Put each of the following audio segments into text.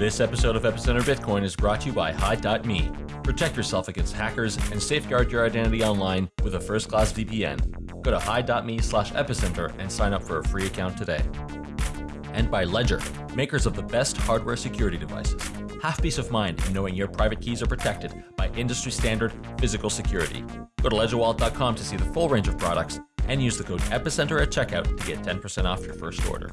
This episode of Epicenter Bitcoin is brought to you by Hide.me. Protect yourself against hackers and safeguard your identity online with a first-class VPN. Go to hide.me slash epicenter and sign up for a free account today. And by Ledger, makers of the best hardware security devices. Have peace of mind in knowing your private keys are protected by industry standard physical security. Go to ledgerwallet.com to see the full range of products and use the code EPICENTER at checkout to get 10% off your first order.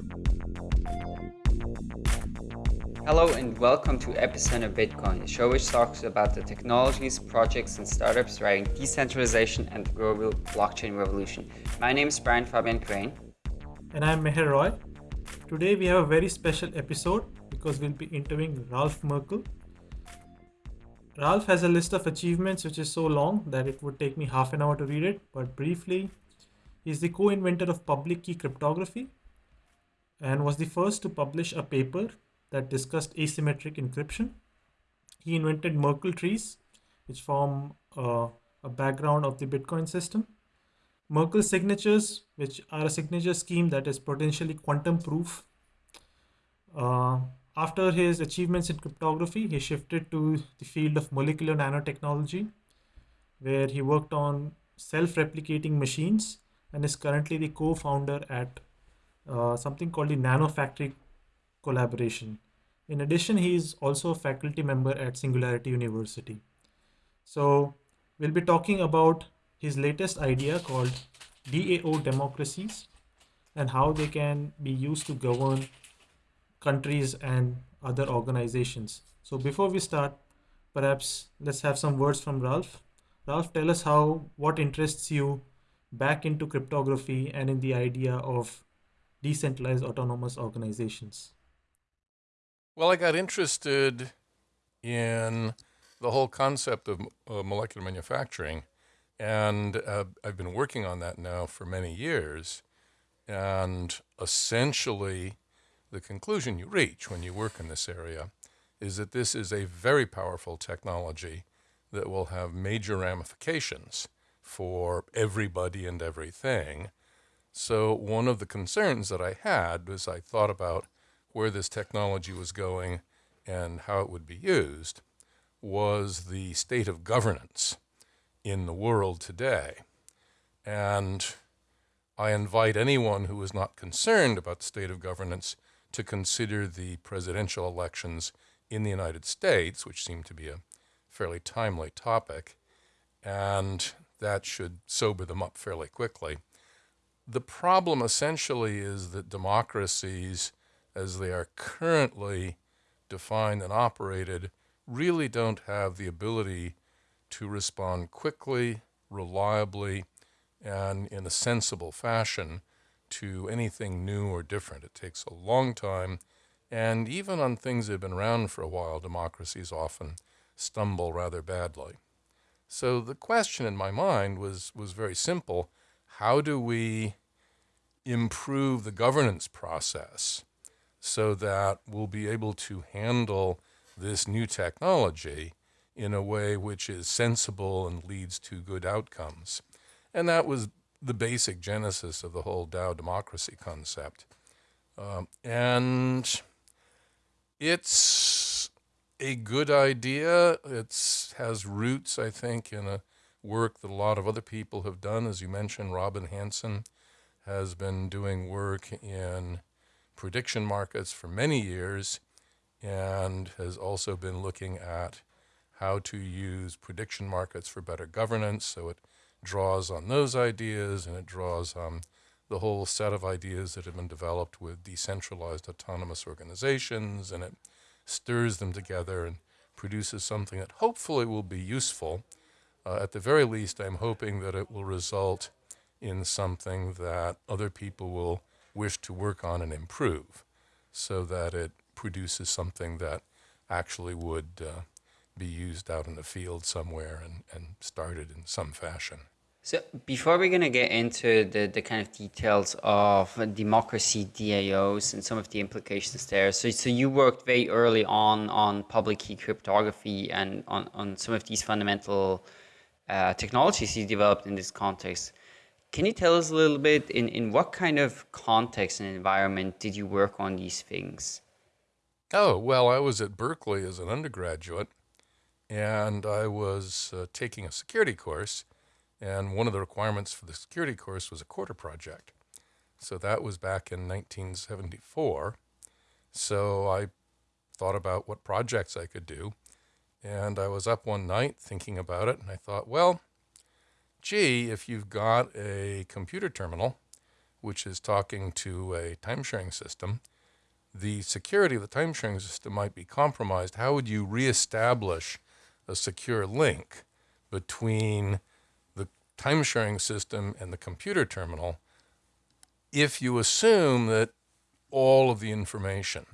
Hello and welcome to Epicenter Bitcoin, a show which talks about the technologies, projects, and startups driving decentralization and the global blockchain revolution. My name is Brian Fabian Crain. And I'm Meher Roy. Today we have a very special episode because we'll be interviewing Ralph Merkle. Ralph has a list of achievements which is so long that it would take me half an hour to read it, but briefly, he's the co inventor of public key cryptography and was the first to publish a paper that discussed asymmetric encryption. He invented Merkle trees, which form uh, a background of the Bitcoin system. Merkle signatures, which are a signature scheme that is potentially quantum proof. Uh, after his achievements in cryptography, he shifted to the field of molecular nanotechnology, where he worked on self-replicating machines and is currently the co-founder at uh, something called the Nano Factory collaboration. In addition, he is also a faculty member at Singularity University. So we'll be talking about his latest idea called DAO democracies and how they can be used to govern countries and other organizations. So before we start, perhaps let's have some words from Ralph. Ralph, tell us how what interests you back into cryptography and in the idea of decentralized autonomous organizations. Well, I got interested in the whole concept of uh, molecular manufacturing, and uh, I've been working on that now for many years. And essentially, the conclusion you reach when you work in this area is that this is a very powerful technology that will have major ramifications for everybody and everything. So one of the concerns that I had was I thought about where this technology was going and how it would be used was the state of governance in the world today. And I invite anyone who is not concerned about the state of governance to consider the presidential elections in the United States, which seem to be a fairly timely topic, and that should sober them up fairly quickly. The problem essentially is that democracies as they are currently defined and operated really don't have the ability to respond quickly, reliably, and in a sensible fashion to anything new or different. It takes a long time, and even on things that have been around for a while, democracies often stumble rather badly. So the question in my mind was, was very simple. How do we improve the governance process so that we'll be able to handle this new technology in a way which is sensible and leads to good outcomes. And that was the basic genesis of the whole DAO democracy concept. Um, and it's a good idea. It has roots, I think, in a work that a lot of other people have done. As you mentioned, Robin Hanson has been doing work in prediction markets for many years and has also been looking at how to use prediction markets for better governance. So it draws on those ideas and it draws on the whole set of ideas that have been developed with decentralized autonomous organizations and it stirs them together and produces something that hopefully will be useful. Uh, at the very least, I'm hoping that it will result in something that other people will wish to work on and improve so that it produces something that actually would uh, be used out in the field somewhere and, and started in some fashion. So before we're going to get into the, the kind of details of democracy DAOs and some of the implications there, so, so you worked very early on on public key cryptography and on, on some of these fundamental uh, technologies you developed in this context. Can you tell us a little bit in, in what kind of context and environment did you work on these things? Oh, well, I was at Berkeley as an undergraduate, and I was uh, taking a security course, and one of the requirements for the security course was a quarter project. So that was back in 1974. So I thought about what projects I could do, and I was up one night thinking about it, and I thought, well, gee, if you've got a computer terminal, which is talking to a time sharing system, the security of the time sharing system might be compromised, how would you reestablish a secure link between the time sharing system and the computer terminal if you assume that all of the information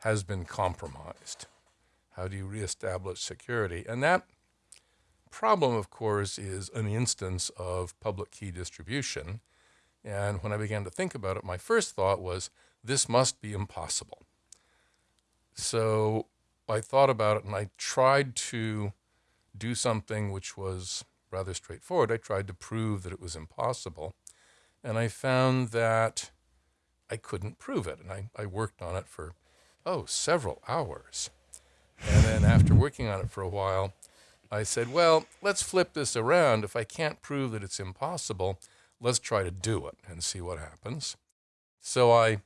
has been compromised? How do you reestablish security? And that problem, of course, is an instance of public key distribution. And when I began to think about it, my first thought was, this must be impossible. So I thought about it and I tried to do something which was rather straightforward. I tried to prove that it was impossible. And I found that I couldn't prove it. And I, I worked on it for, oh, several hours. And then after working on it for a while, I said, well, let's flip this around. If I can't prove that it's impossible, let's try to do it and see what happens. So I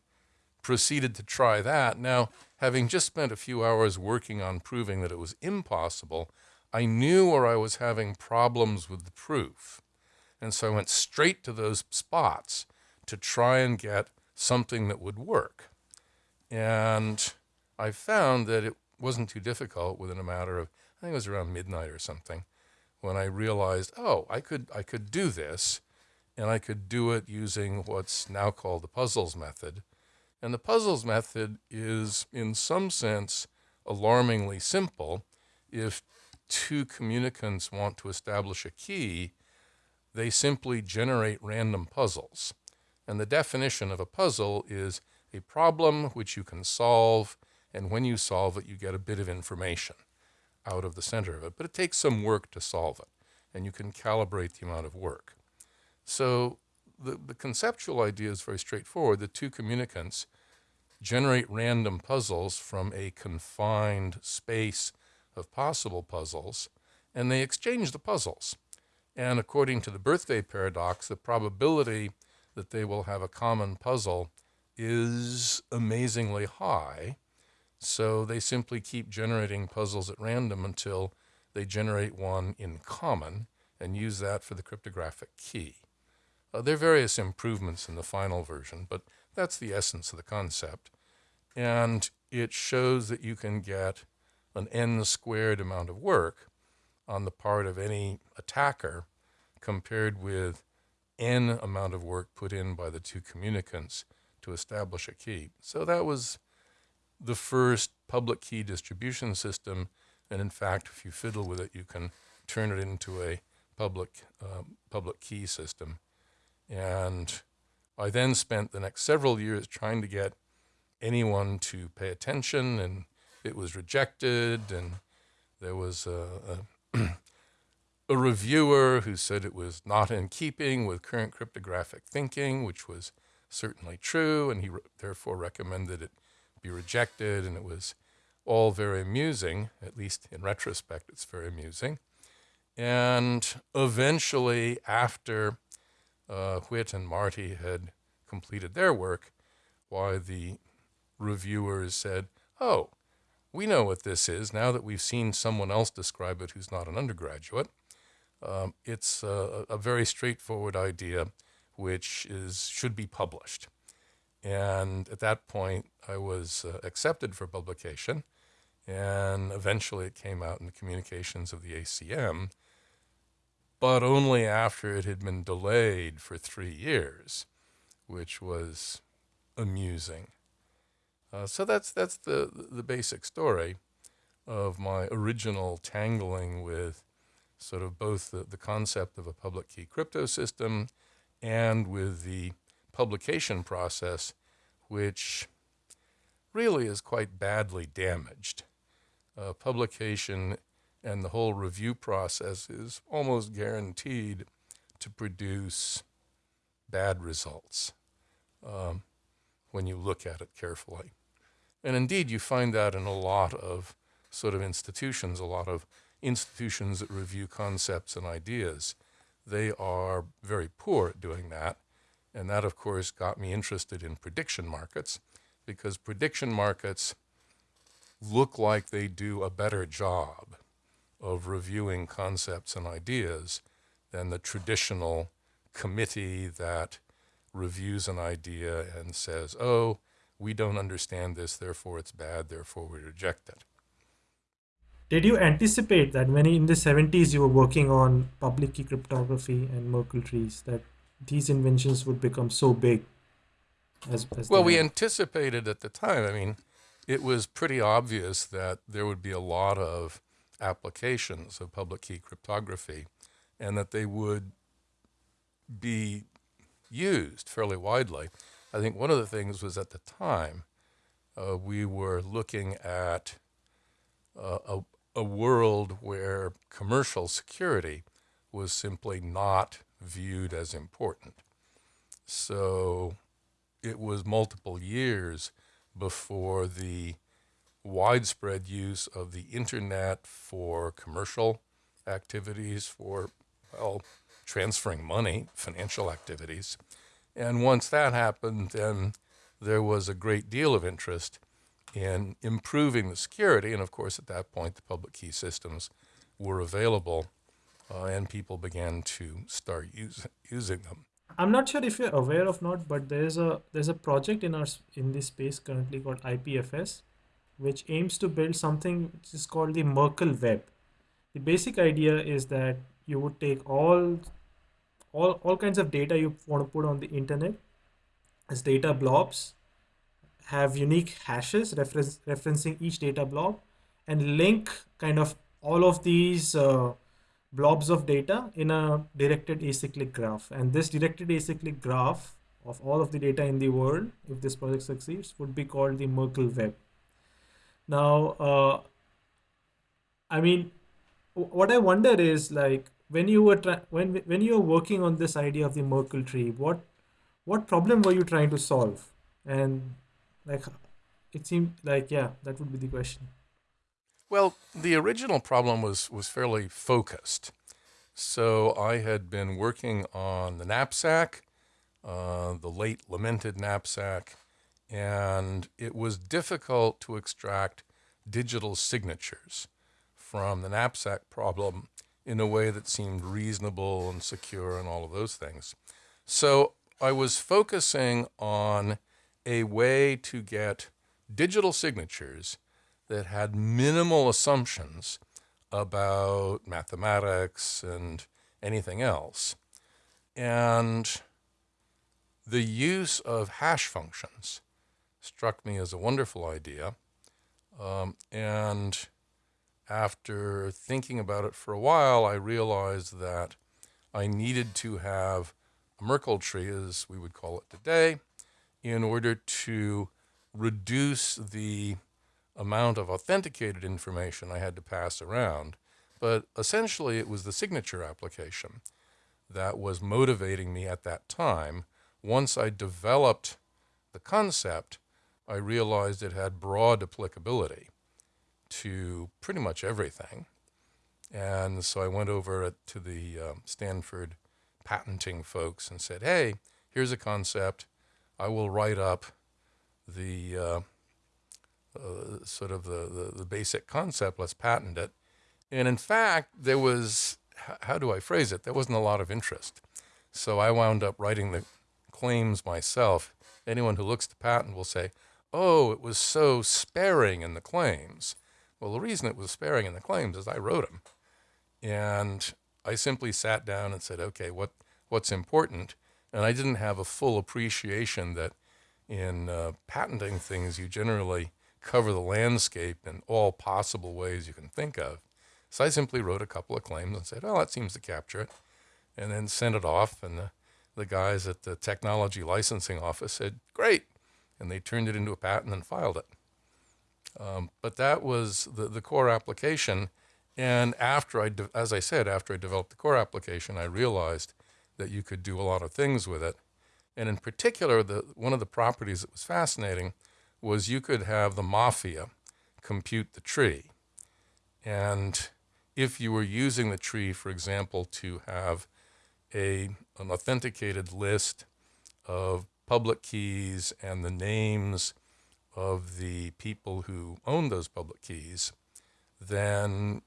proceeded to try that. Now, having just spent a few hours working on proving that it was impossible, I knew where I was having problems with the proof. And so I went straight to those spots to try and get something that would work. And I found that it wasn't too difficult within a matter of, I think it was around midnight or something, when I realized, oh, I could, I could do this, and I could do it using what's now called the puzzles method, and the puzzles method is, in some sense, alarmingly simple. If two communicants want to establish a key, they simply generate random puzzles. And the definition of a puzzle is a problem which you can solve, and when you solve it, you get a bit of information out of the center of it. But it takes some work to solve it, and you can calibrate the amount of work. So the, the conceptual idea is very straightforward. The two communicants generate random puzzles from a confined space of possible puzzles, and they exchange the puzzles. And according to the birthday paradox, the probability that they will have a common puzzle is amazingly high. So they simply keep generating puzzles at random until they generate one in common and use that for the cryptographic key. Uh, there are various improvements in the final version, but that's the essence of the concept. And it shows that you can get an n squared amount of work on the part of any attacker compared with n amount of work put in by the two communicants to establish a key. So that was the first public key distribution system. And in fact, if you fiddle with it, you can turn it into a public, um, public key system. And I then spent the next several years trying to get anyone to pay attention, and it was rejected. And there was a, a, a reviewer who said it was not in keeping with current cryptographic thinking, which was certainly true, and he re therefore recommended it be rejected. And it was all very amusing, at least in retrospect, it's very amusing. And eventually, after uh, Whit and Marty had completed their work, why the reviewers said, oh, we know what this is now that we've seen someone else describe it who's not an undergraduate. Um, it's a, a, very straightforward idea which is should be published. And at that point, I was uh, accepted for publication, and eventually it came out in the communications of the ACM but only after it had been delayed for three years, which was amusing. Uh, so that's that's the the basic story of my original tangling with sort of both the, the concept of a public key crypto system and with the publication process, which really is quite badly damaged. Uh, publication and the whole review process is almost guaranteed to produce bad results um, when you look at it carefully. And indeed, you find that in a lot of sort of institutions, a lot of institutions that review concepts and ideas. They are very poor at doing that. And that, of course, got me interested in prediction markets because prediction markets look like they do a better job of reviewing concepts and ideas than the traditional committee that reviews an idea and says, oh, we don't understand this, therefore it's bad, therefore we reject it. Did you anticipate that when in the 70s you were working on public key cryptography and Merkle trees, that these inventions would become so big? As, as well, we anticipated at the time. I mean, it was pretty obvious that there would be a lot of applications of public key cryptography and that they would be used fairly widely. I think one of the things was at the time uh, we were looking at uh, a, a world where commercial security was simply not viewed as important. So it was multiple years before the widespread use of the internet for commercial activities, for, well, transferring money, financial activities. And once that happened, then there was a great deal of interest in improving the security. And of course, at that point, the public key systems were available uh, and people began to start use, using them. I'm not sure if you're aware of not, but there's a there's a project in our in this space currently called IPFS, which aims to build something which is called the Merkle web. The basic idea is that you would take all all, all kinds of data you want to put on the internet as data blobs, have unique hashes reference, referencing each data blob, and link kind of all of these uh, blobs of data in a directed acyclic graph. And this directed acyclic graph of all of the data in the world, if this project succeeds, would be called the Merkle web. Now, uh, I mean, what I wonder is like when you were when when you were working on this idea of the Merkle tree, what what problem were you trying to solve? And like, it seemed like yeah, that would be the question. Well, the original problem was was fairly focused. So I had been working on the knapsack, uh, the late lamented knapsack, and it was difficult to extract digital signatures from the knapsack problem in a way that seemed reasonable and secure and all of those things. So I was focusing on a way to get digital signatures that had minimal assumptions about mathematics and anything else. And the use of hash functions struck me as a wonderful idea. Um, and after thinking about it for a while, I realized that I needed to have a Merkle tree, as we would call it today, in order to reduce the amount of authenticated information I had to pass around. But essentially, it was the signature application that was motivating me at that time. Once I developed the concept, I realized it had broad applicability to pretty much everything. And so I went over to the um, Stanford patenting folks and said, hey, here's a concept. I will write up the uh, uh, sort of the, the, the, basic concept. Let's patent it. And in fact, there was, how do I phrase it? There wasn't a lot of interest. So I wound up writing the claims myself. Anyone who looks to patent will say, oh, it was so sparing in the claims. Well, the reason it was sparing in the claims is I wrote them. And I simply sat down and said, okay, what, what's important? And I didn't have a full appreciation that in uh, patenting things, you generally cover the landscape in all possible ways you can think of. So I simply wrote a couple of claims and said, oh, that seems to capture it, and then sent it off. And the, the guys at the technology licensing office said, great. And they turned it into a patent and filed it. Um, but that was the, the core application. And after I, as I said, after I developed the core application, I realized that you could do a lot of things with it. And in particular, the, one of the properties that was fascinating was you could have the mafia compute the tree. And if you were using the tree, for example, to have a, an authenticated list of public keys and the names of the people who own those public keys, then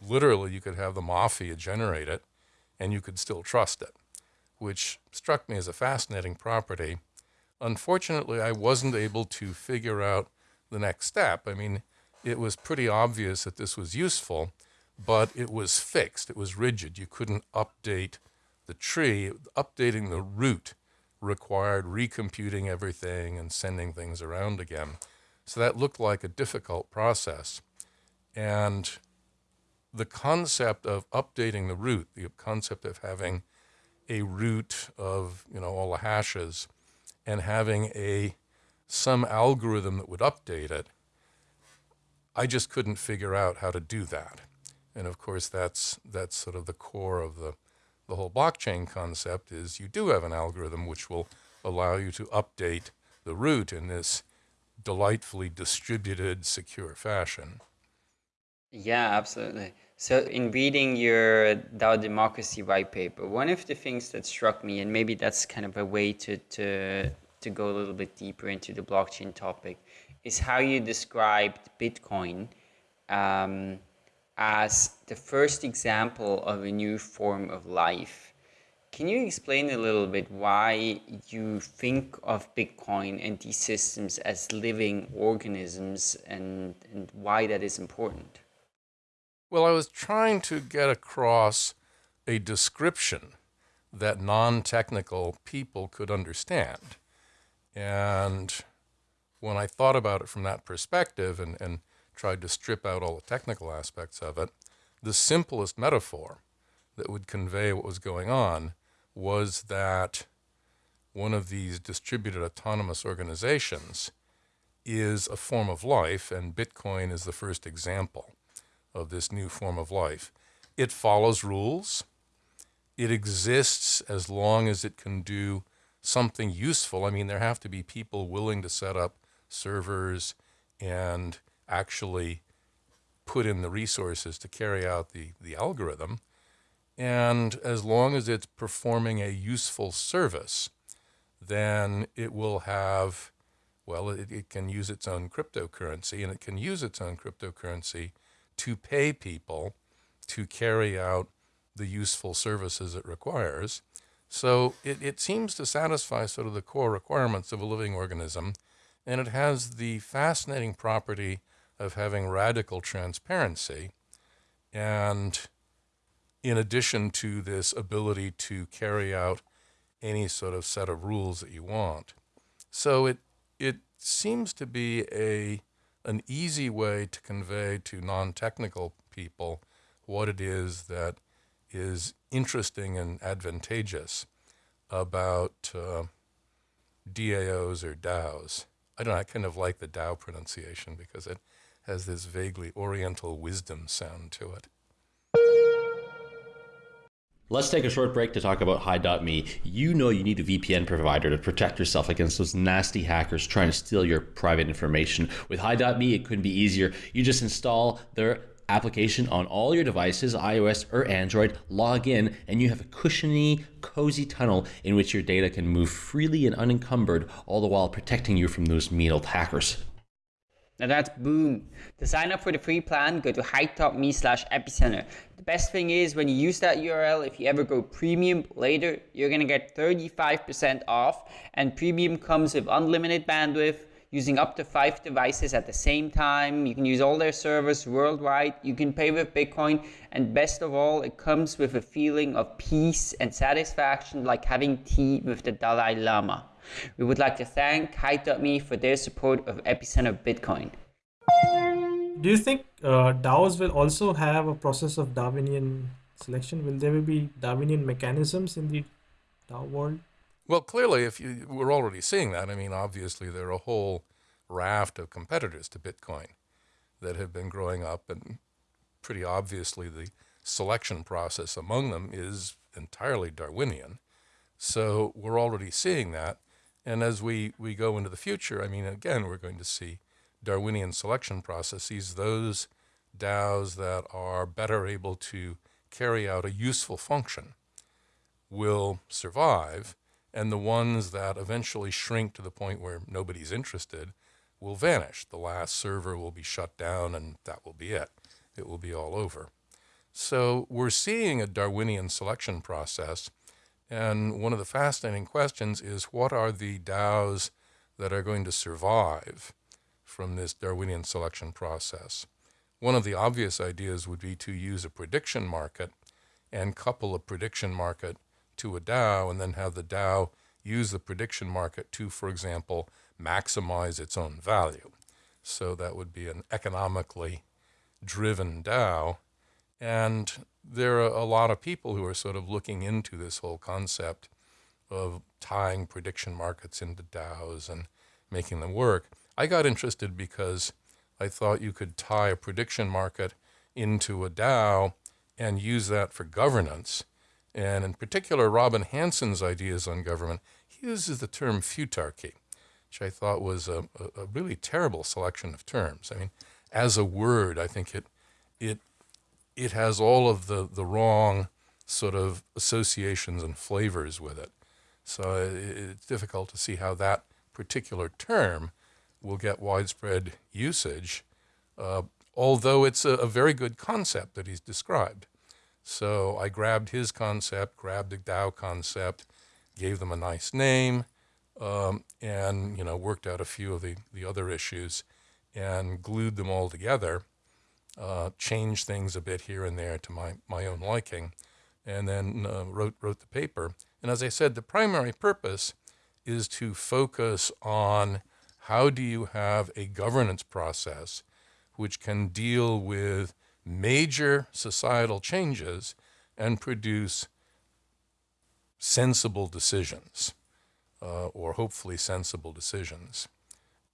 literally you could have the mafia generate it and you could still trust it, which struck me as a fascinating property. Unfortunately, I wasn't able to figure out the next step. I mean, it was pretty obvious that this was useful, but it was fixed, it was rigid. You couldn't update the tree. Updating the root required recomputing everything and sending things around again. So that looked like a difficult process. And the concept of updating the root, the concept of having a root of you know all the hashes and having a some algorithm that would update it, I just couldn't figure out how to do that. And of course, that's that's sort of the core of the the whole blockchain concept is you do have an algorithm which will allow you to update the root in this delightfully distributed, secure fashion. Yeah, absolutely. So, in reading your DAO democracy white paper, one of the things that struck me, and maybe that's kind of a way to, to, to go a little bit deeper into the blockchain topic, is how you described Bitcoin um, as the first example of a new form of life. Can you explain a little bit why you think of Bitcoin and these systems as living organisms and, and why that is important? Well, I was trying to get across a description that non technical people could understand. And when I thought about it from that perspective and, and tried to strip out all the technical aspects of it, the simplest metaphor that would convey what was going on was that one of these distributed autonomous organizations is a form of life, and Bitcoin is the first example of this new form of life. It follows rules. It exists as long as it can do something useful. I mean, there have to be people willing to set up servers and actually put in the resources to carry out the, the algorithm. And as long as it's performing a useful service, then it will have, well, it, it can use its own cryptocurrency, and it can use its own cryptocurrency to pay people to carry out the useful services it requires. So it, it seems to satisfy sort of the core requirements of a living organism, and it has the fascinating property of having radical transparency. And in addition to this ability to carry out any sort of set of rules that you want. So it, it seems to be a an easy way to convey to non-technical people what it is that is interesting and advantageous about uh, DAOs or DAOs. I don't know, I kind of like the DAO pronunciation because it has this vaguely oriental wisdom sound to it. Let's take a short break to talk about Hide.me. You know you need a VPN provider to protect yourself against those nasty hackers trying to steal your private information. With Hide.me, it couldn't be easier. You just install their application on all your devices, iOS or Android, log in, and you have a cushiony, cozy tunnel in which your data can move freely and unencumbered, all the while protecting you from those mean old hackers. Now that's boom. To sign up for the free plan, go to hide.me slash epicenter. The best thing is when you use that URL, if you ever go premium later, you're gonna get 35% off and premium comes with unlimited bandwidth, using up to five devices at the same time. You can use all their servers worldwide. You can pay with Bitcoin. And best of all, it comes with a feeling of peace and satisfaction like having tea with the Dalai Lama. We would like to thank Hide.me for their support of Epicenter Bitcoin. Do you think uh, DAOs will also have a process of Darwinian selection? Will there be Darwinian mechanisms in the DAO world? Well, clearly, if you we're already seeing that. I mean, obviously, there are a whole raft of competitors to Bitcoin that have been growing up, and pretty obviously, the selection process among them is entirely Darwinian. So we're already seeing that. And as we, we go into the future, I mean, again, we're going to see Darwinian selection processes, those DAOs that are better able to carry out a useful function will survive, and the ones that eventually shrink to the point where nobody's interested will vanish. The last server will be shut down, and that will be it. It will be all over. So we're seeing a Darwinian selection process, and one of the fascinating questions is what are the DAOs that are going to survive from this Darwinian selection process? One of the obvious ideas would be to use a prediction market and couple a prediction market to a DAO and then have the DAO use the prediction market to, for example, maximize its own value. So that would be an economically driven DAO. And there are a lot of people who are sort of looking into this whole concept of tying prediction markets into DAOs and making them work. I got interested because I thought you could tie a prediction market into a DAO and use that for governance. And in particular, Robin Hanson's ideas on government, he uses the term futarchy, which I thought was a, a, a really terrible selection of terms. I mean, as a word, I think it, it, it has all of the, the wrong sort of associations and flavors with it. So it's difficult to see how that particular term will get widespread usage, uh, although it's a, a, very good concept that he's described. So I grabbed his concept, grabbed the DAO concept, gave them a nice name, um, and you know worked out a few of the, the other issues and glued them all together, uh, changed things a bit here and there to my, my own liking, and then uh, wrote, wrote the paper. And as I said, the primary purpose is to focus on how do you have a governance process which can deal with major societal changes and produce sensible decisions, uh, or hopefully sensible decisions.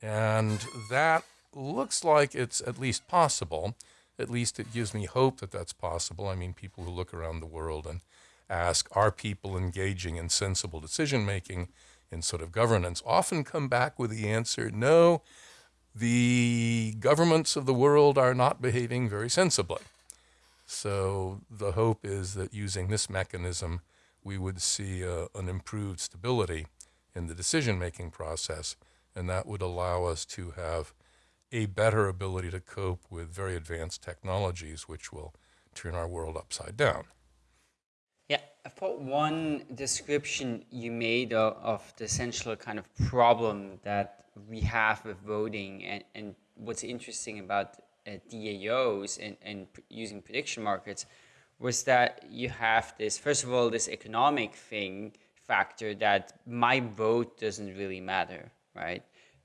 And that looks like it's at least possible. At least it gives me hope that that's possible. I mean, people who look around the world and ask, are people engaging in sensible decision making? in sort of governance often come back with the answer, no, the governments of the world are not behaving very sensibly. So the hope is that using this mechanism, we would see uh, an improved stability in the decision-making process, and that would allow us to have a better ability to cope with very advanced technologies, which will turn our world upside down. Yeah, I thought one description you made of, of, the essential kind of problem that we have with voting and, and what's interesting about uh, DAOs and, and using prediction markets was that you have this, first of all, this economic thing factor that my vote doesn't really matter, right?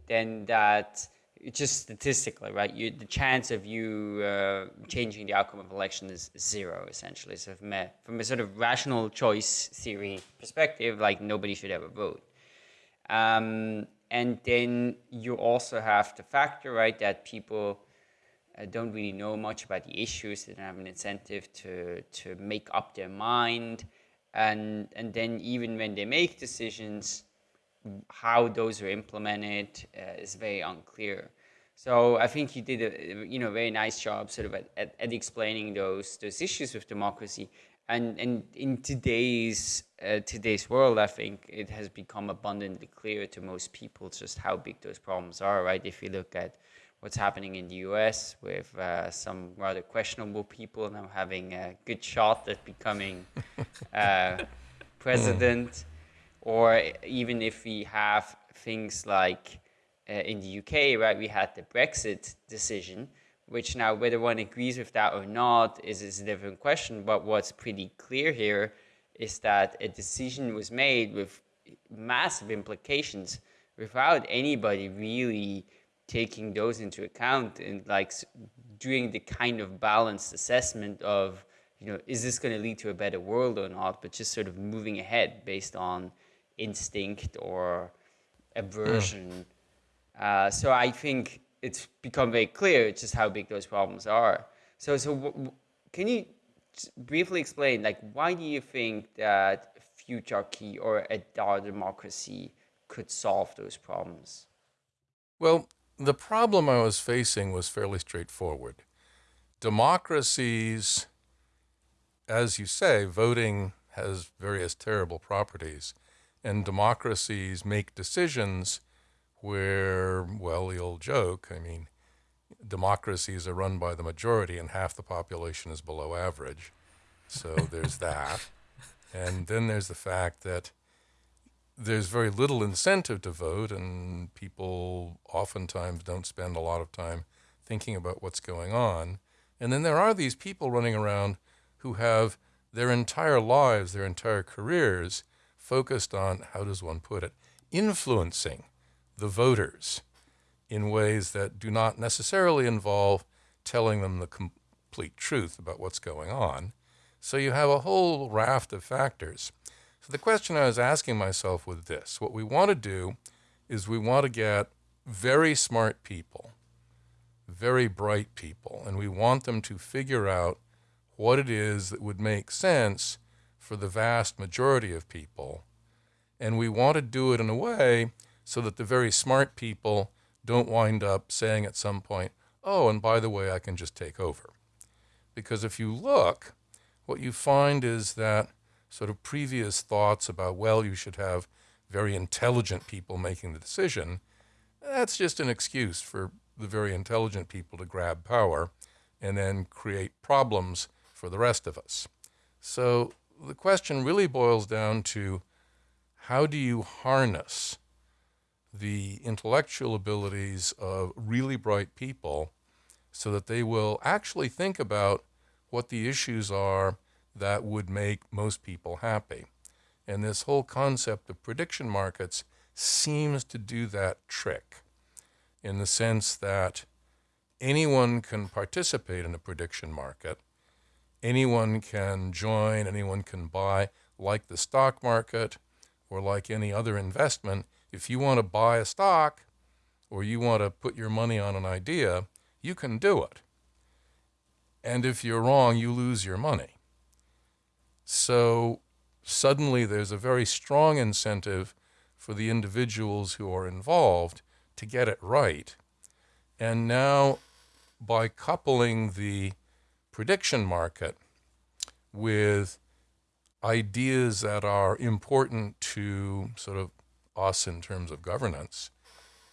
Then that just statistically, right? You, the chance of you uh, changing the outcome of election is zero, essentially. So from a, from a sort of rational choice theory perspective, like nobody should ever vote. Um, and then you also have to factor, right, that people uh, don't really know much about the issues. They don't have an incentive to, to make up their mind. And, and then even when they make decisions, how those are implemented uh, is very unclear. So I think you did a you know very nice job sort of at, at, at explaining those those issues with democracy. And and in today's uh, today's world, I think it has become abundantly clear to most people just how big those problems are. Right? If you look at what's happening in the U.S. with uh, some rather questionable people now having a good shot at becoming uh, president or even if we have things like uh, in the UK, right, we had the Brexit decision, which now whether one agrees with that or not is, is a different question. But what's pretty clear here is that a decision was made with massive implications without anybody really taking those into account and like doing the kind of balanced assessment of, you know, is this going to lead to a better world or not, but just sort of moving ahead based on instinct or aversion. Mm. Uh, so I think it's become very clear just how big those problems are. So, so can you briefly explain, like, why do you think that futarchy or a DAO democracy could solve those problems? Well, the problem I was facing was fairly straightforward. Democracies, as you say, voting has various terrible properties, and democracies make decisions where, well, the old joke, I mean, democracies are run by the majority and half the population is below average. So there's that. And then there's the fact that there's very little incentive to vote, and people oftentimes don't spend a lot of time thinking about what's going on. And then there are these people running around who have their entire lives, their entire careers focused on, how does one put it, influencing the voters in ways that do not necessarily involve telling them the complete truth about what's going on. So you have a whole raft of factors. So the question I was asking myself with this what we want to do is we want to get very smart people, very bright people, and we want them to figure out what it is that would make sense for the vast majority of people. And we want to do it in a way so that the very smart people don't wind up saying at some point, oh, and by the way, I can just take over. Because if you look, what you find is that sort of previous thoughts about, well, you should have very intelligent people making the decision, that's just an excuse for the very intelligent people to grab power and then create problems for the rest of us. So the question really boils down to how do you harness the intellectual abilities of really bright people so that they will actually think about what the issues are that would make most people happy. And this whole concept of prediction markets seems to do that trick in the sense that anyone can participate in a prediction market, anyone can join, anyone can buy, like the stock market or like any other investment. If you want to buy a stock or you want to put your money on an idea, you can do it. And if you're wrong, you lose your money. So suddenly there's a very strong incentive for the individuals who are involved to get it right. And now, by coupling the prediction market with ideas that are important to sort of us in terms of governance,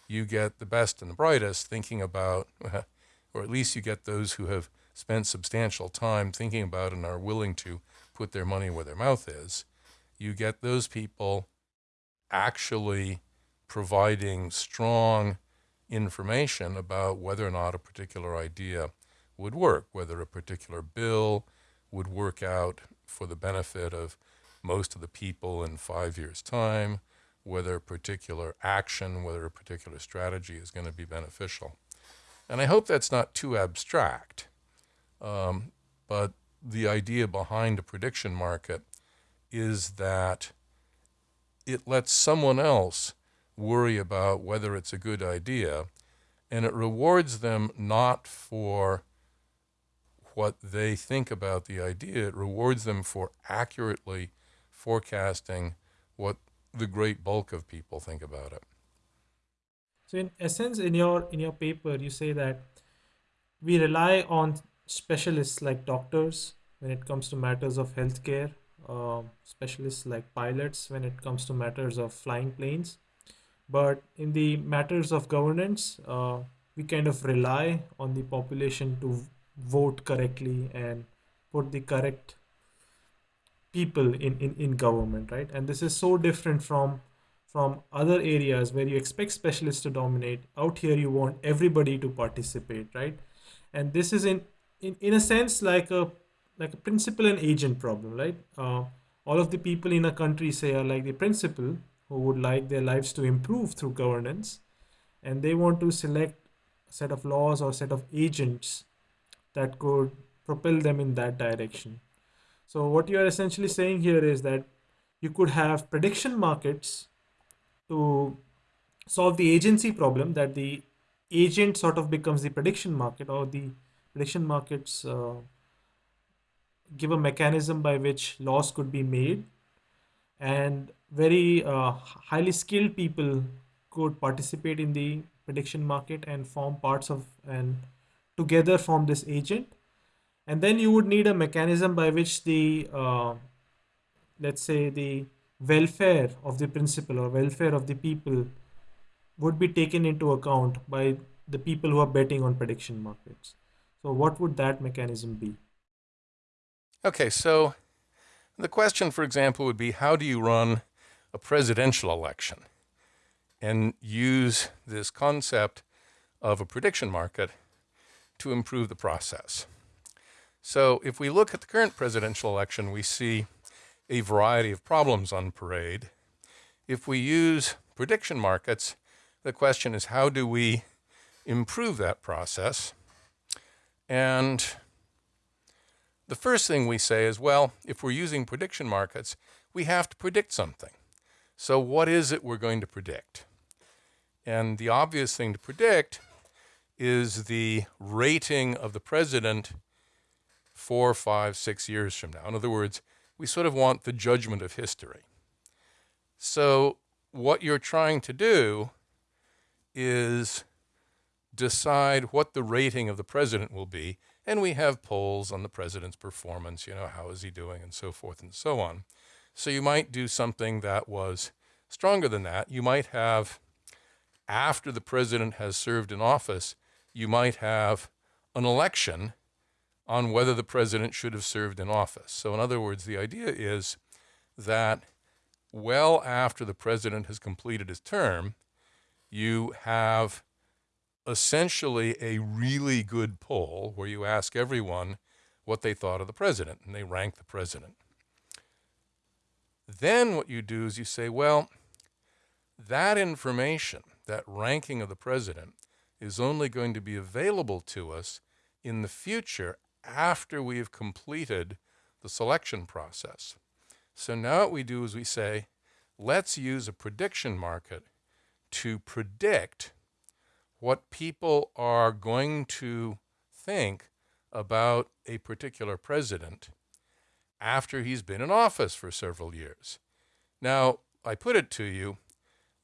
you get the best and the brightest thinking about, or at least you get those who have spent substantial time thinking about and are willing to put their money where their mouth is, you get those people actually providing strong information about whether or not a particular idea would work, whether a particular bill would work out for the benefit of most of the people in five years' time, whether a particular action, whether a particular strategy is going to be beneficial. And I hope that's not too abstract, um, but the idea behind a prediction market is that it lets someone else worry about whether it's a good idea, and it rewards them not for what they think about the idea, it rewards them for accurately forecasting what the great bulk of people think about it. So in essence, in your in your paper, you say that we rely on specialists like doctors when it comes to matters of healthcare, uh, specialists like pilots when it comes to matters of flying planes. But in the matters of governance, uh, we kind of rely on the population to vote correctly and put the correct people in, in, in government, right? And this is so different from from other areas where you expect specialists to dominate. Out here, you want everybody to participate, right? And this is in in, in a sense like a like a principal and agent problem right uh, all of the people in a country say are like the principal who would like their lives to improve through governance and they want to select a set of laws or set of agents that could propel them in that direction. So what you are essentially saying here is that you could have prediction markets to solve the agency problem that the agent sort of becomes the prediction market or the prediction markets uh, give a mechanism by which laws could be made and very uh, highly skilled people could participate in the prediction market and form parts of and together form this agent. And then you would need a mechanism by which the uh, let's say the welfare of the principal or welfare of the people would be taken into account by the people who are betting on prediction markets. So what would that mechanism be? Okay, so the question, for example, would be how do you run a presidential election and use this concept of a prediction market to improve the process? So if we look at the current presidential election, we see a variety of problems on parade. If we use prediction markets, the question is how do we improve that process? And the first thing we say is, well, if we're using prediction markets, we have to predict something. So what is it we're going to predict? And the obvious thing to predict is the rating of the president four, five, six years from now. In other words, we sort of want the judgment of history. So what you're trying to do is decide what the rating of the president will be and we have polls on the president's performance, you know, how is he doing and so forth and so on. So you might do something that was stronger than that. You might have, after the president has served in office, you might have an election on whether the president should have served in office. So in other words, the idea is that well after the president has completed his term, you have essentially a really good poll where you ask everyone what they thought of the president and they rank the president. Then what you do is you say, well, that information, that ranking of the president, is only going to be available to us in the future after we have completed the selection process. So now what we do is we say, let's use a prediction market to predict what people are going to think about a particular president after he's been in office for several years. Now, I put it to you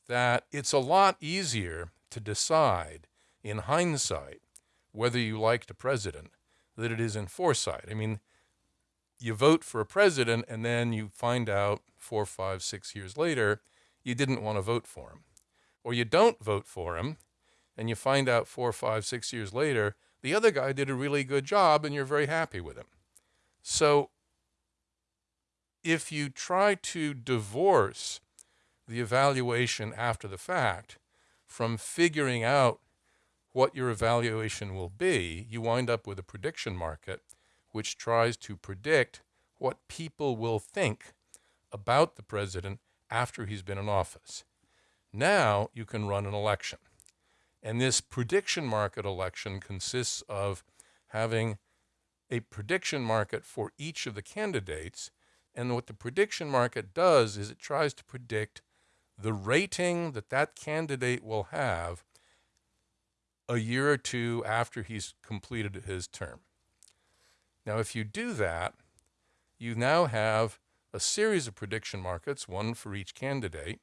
that it's a lot easier to decide in hindsight whether you liked a president that it is in foresight. I mean, you vote for a president and then you find out four, five, six years later you didn't want to vote for him. Or you don't vote for him and you find out four, five, six years later, the other guy did a really good job and you're very happy with him. So if you try to divorce the evaluation after the fact from figuring out what your evaluation will be, you wind up with a prediction market which tries to predict what people will think about the president after he's been in office. Now you can run an election. And this prediction market election consists of having a prediction market for each of the candidates. And what the prediction market does is it tries to predict the rating that that candidate will have a year or two after he's completed his term. Now, if you do that, you now have a series of prediction markets, one for each candidate,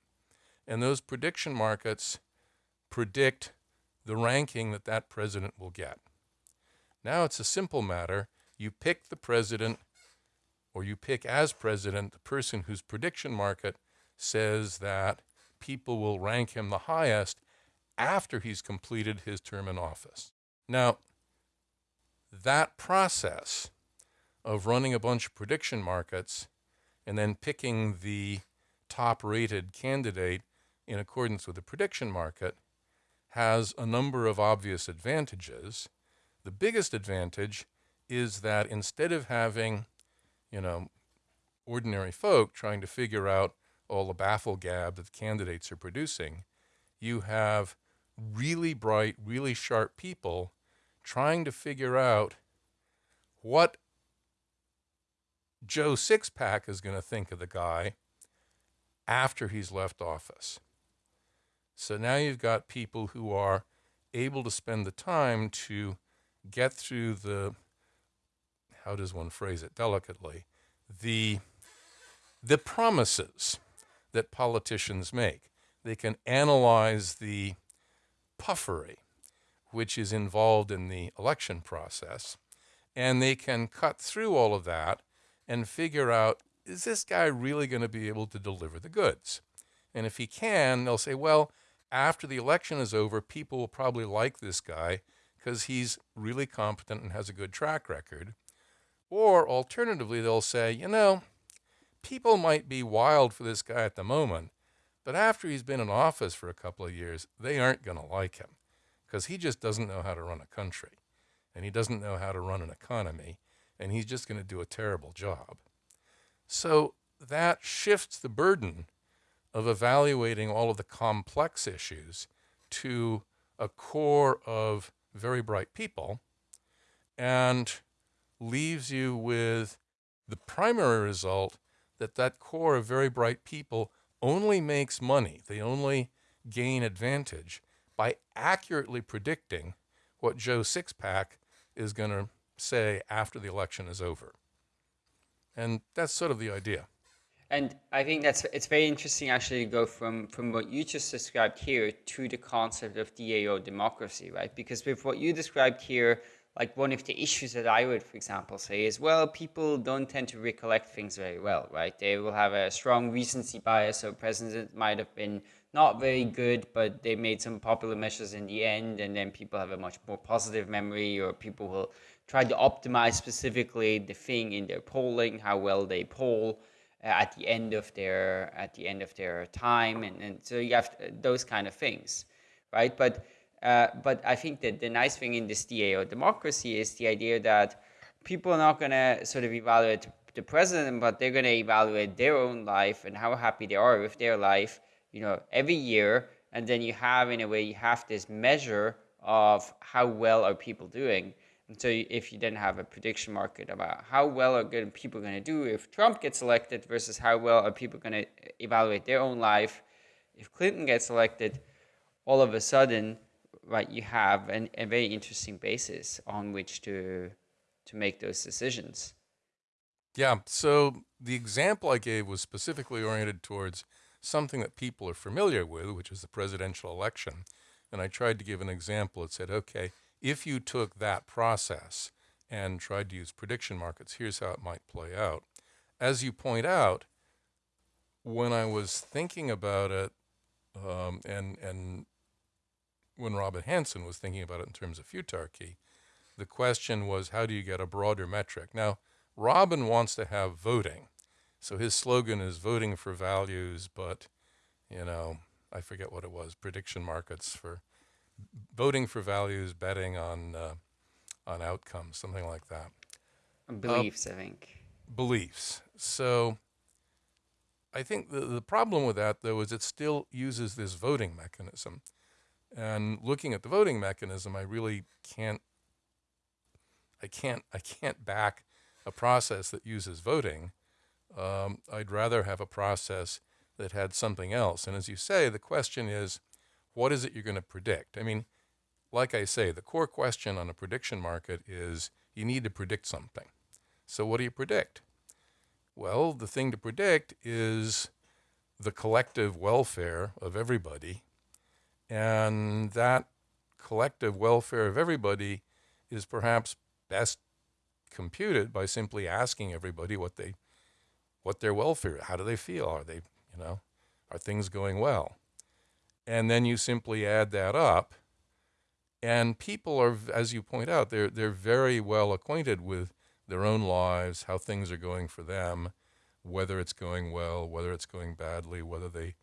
and those prediction markets predict the ranking that that president will get. Now it's a simple matter. You pick the president, or you pick as president the person whose prediction market says that people will rank him the highest after he's completed his term in office. Now, that process of running a bunch of prediction markets and then picking the top rated candidate in accordance with the prediction market has a number of obvious advantages. The biggest advantage is that instead of having, you know, ordinary folk trying to figure out all the baffle gab that the candidates are producing, you have really bright, really sharp people trying to figure out what Joe Sixpack is going to think of the guy after he's left office. So now you've got people who are able to spend the time to get through the, how does one phrase it delicately, the, the promises that politicians make. They can analyze the puffery which is involved in the election process, and they can cut through all of that and figure out is this guy really going to be able to deliver the goods? And if he can, they'll say, well, after the election is over, people will probably like this guy because he's really competent and has a good track record. Or alternatively, they'll say, you know, people might be wild for this guy at the moment, but after he's been in office for a couple of years, they aren't going to like him because he just doesn't know how to run a country and he doesn't know how to run an economy and he's just going to do a terrible job. So that shifts the burden of evaluating all of the complex issues to a core of very bright people and leaves you with the primary result that that core of very bright people only makes money. They only gain advantage by accurately predicting what Joe Sixpack is going to say after the election is over. And that's sort of the idea. And I think that's it's very interesting actually to go from from what you just described here to the concept of DAO democracy, right? Because with what you described here, like one of the issues that I would, for example, say is, well, people don't tend to recollect things very well, right? They will have a strong recency bias, so president might have been not very good, but they made some popular measures in the end, and then people have a much more positive memory, or people will try to optimize specifically the thing in their polling, how well they poll uh, at the end of their at the end of their time, and, and so you have those kind of things, right? But uh, but I think that the nice thing in this DAO democracy is the idea that people are not going to sort of evaluate the president, but they're going to evaluate their own life and how happy they are with their life, you know, every year. And then you have, in a way, you have this measure of how well are people doing. And so if you then have a prediction market about how well are good people going to do if Trump gets elected versus how well are people going to evaluate their own life if Clinton gets elected, all of a sudden, right, you have an, a very interesting basis on which to to make those decisions. Yeah. So the example I gave was specifically oriented towards something that people are familiar with, which is the presidential election. And I tried to give an example that said, okay, if you took that process and tried to use prediction markets, here's how it might play out. As you point out, when I was thinking about it, um, and and when Robin Hanson was thinking about it in terms of futarchy, the question was how do you get a broader metric? Now, Robin wants to have voting. So his slogan is voting for values, but, you know, I forget what it was, prediction markets for voting for values, betting on, uh, on outcomes, something like that. Beliefs, uh, I think. Beliefs. So I think the, the problem with that, though, is it still uses this voting mechanism. And looking at the voting mechanism, I really can't, I can't, I can't back a process that uses voting. Um, I'd rather have a process that had something else. And as you say, the question is, what is it you're going to predict? I mean, like I say, the core question on a prediction market is you need to predict something. So what do you predict? Well, the thing to predict is the collective welfare of everybody and that collective welfare of everybody is perhaps best computed by simply asking everybody what they what their welfare how do they feel? Are they you know are things going well? And then you simply add that up and people are as you point out they're they're very well acquainted with their own lives how things are going for them whether it's going well whether it's going badly whether they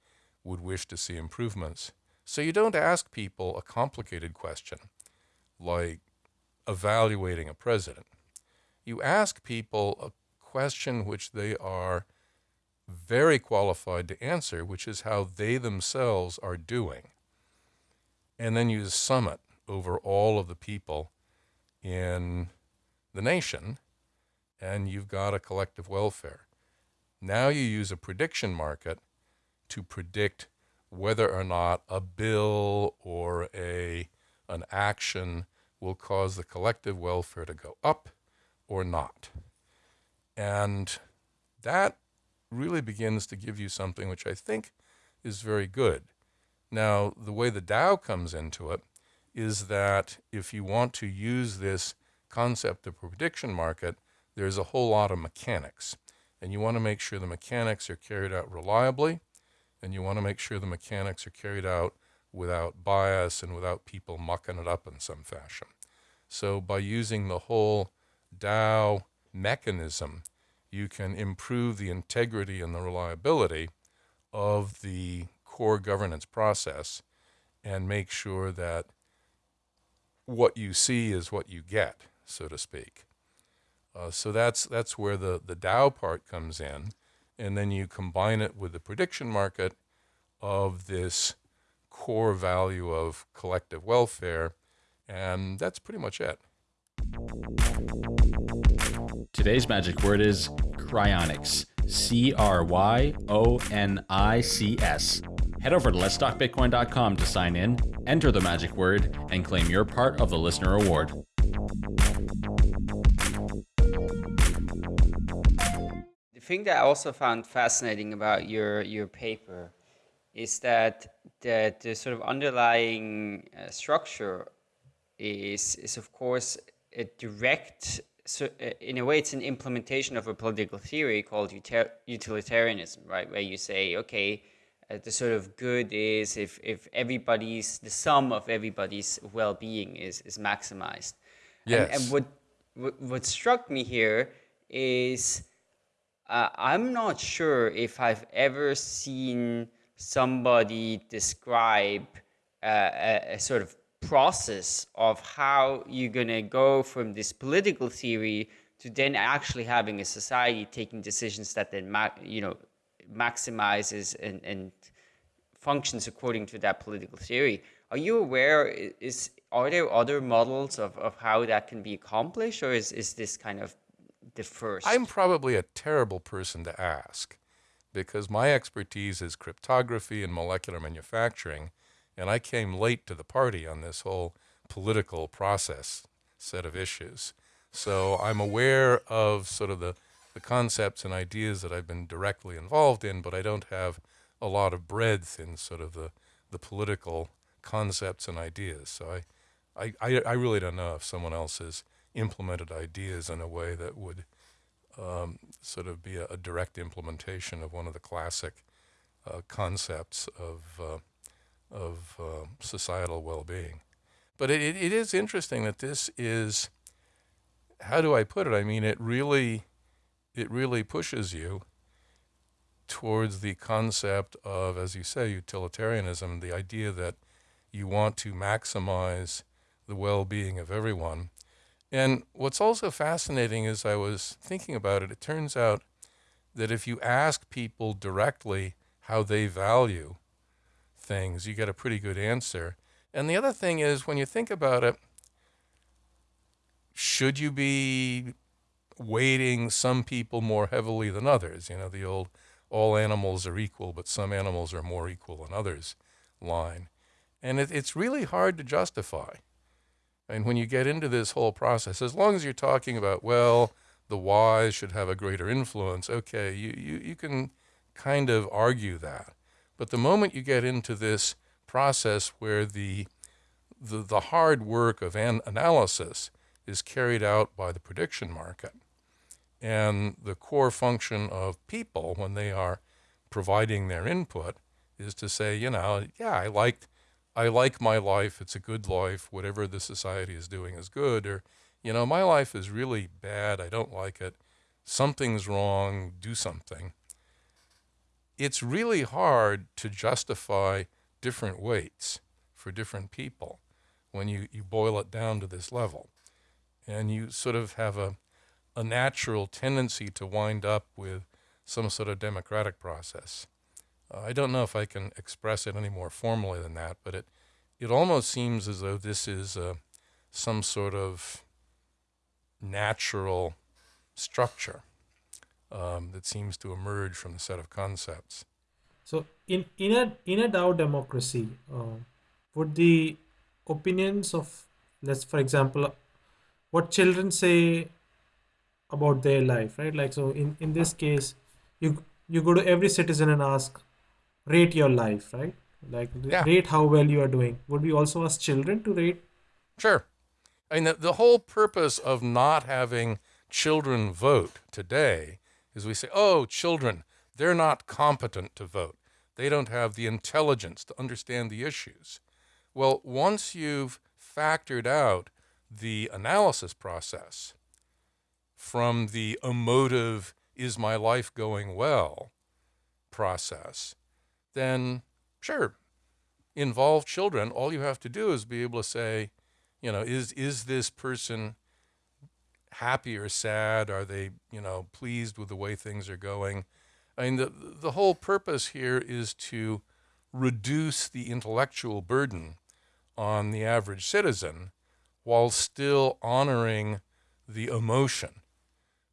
would wish to see improvements so you don't ask people a complicated question like evaluating a president. You ask people a question which they are very qualified to answer, which is how they themselves are doing. And then you sum it over all of the people in the nation, and you've got a collective welfare. Now you use a prediction market to predict whether or not a bill or a an action will cause the collective welfare to go up or not. And that really begins to give you something which I think is very good. Now, the way the DAO comes into it is that if you want to use this concept of prediction market, there's a whole lot of mechanics. And you want to make sure the mechanics are carried out reliably, and you want to make sure the mechanics are carried out without bias and without people mucking it up in some fashion. So by using the whole DAO mechanism, you can improve the integrity and the reliability of the core governance process and make sure that what you see is what you get, so to speak. Uh, so that's that's where the the DAO part comes in, and then you combine it with the prediction market of this core value of collective welfare, and that's pretty much it. Today's magic word is cryonics. C R Y O N I C S. Head over to letstalkbitcoin.com to sign in, enter the magic word, and claim your part of the listener award. Thing that I also found fascinating about your your paper is that the, the sort of underlying uh, structure is is of course a direct so uh, in a way it's an implementation of a political theory called utilitarianism right where you say okay uh, the sort of good is if if everybody's the sum of everybody's well-being is is maximized yes. and, and what, what what struck me here is uh, i'm not sure if i've ever seen somebody describe uh, a, a, sort of process of how you're going to go from this political theory to then actually having a society taking decisions that then you know maximizes and, and functions according to that political theory. Are you aware is are there other models of, of how that can be accomplished or is, is this kind of first i'm probably a terrible person to ask because my expertise is cryptography and molecular manufacturing, and I came late to the party on this whole political process set of issues. So I'm aware of sort of the, the concepts and ideas that I've been directly involved in, but I don't have a lot of breadth in sort of the, the political concepts and ideas. So I, I, I really don't know if someone else has implemented ideas in a way that would um, sort of be a, a, direct implementation of one of the classic uh, concepts of, uh, of uh, societal well-being. But it, it is interesting that this is, how do I put it? I mean, it really, it really pushes you towards the concept of, as you say, utilitarianism, the idea that you want to maximize the well-being of everyone and what's also fascinating is I was thinking about it, it turns out that if you ask people directly how they value things, you get a pretty good answer. And the other thing is, when you think about it, should you be weighting some people more heavily than others? You know, the old all animals are equal, but some animals are more equal than others line. And it, it's really hard to justify. And when you get into this whole process, as long as you're talking about, well, the wise should have a greater influence, okay, you, you, you can kind of argue that. But the moment you get into this process where the, the, the hard work of an analysis is carried out by the prediction market, and the core function of people when they are providing their input is to say, you know, yeah, I liked I like my life, it's a good life, whatever the society is doing is good, or, you know, my life is really bad, I don't like it, something's wrong, do something. It's really hard to justify different weights for different people when you, you boil it down to this level. And you sort of have a, a natural tendency to wind up with some sort of democratic process. I don't know if I can express it any more formally than that, but it, it almost seems as though this is uh, some sort of natural structure um, that seems to emerge from the set of concepts. So, in, in, a, in a DAO democracy, uh, would the opinions of, let's for example, what children say about their life, right? Like, so in, in this case, you you go to every citizen and ask, rate your life, right? Like Yeah. rate how well you are doing. Would we also ask children to rate? Sure. I mean, the, the whole purpose of not having children vote today is we say, oh, children, they're not competent to vote. They don't have the intelligence to understand the issues. Well, once you've factored out the analysis process from the emotive, is my life going well process, then sure, involve children. All you have to do is be able to say, you know, is is this person happy or sad? Are they, you know, pleased with the way things are going? I mean, the the whole purpose here is to reduce the intellectual burden on the average citizen while still honoring the emotion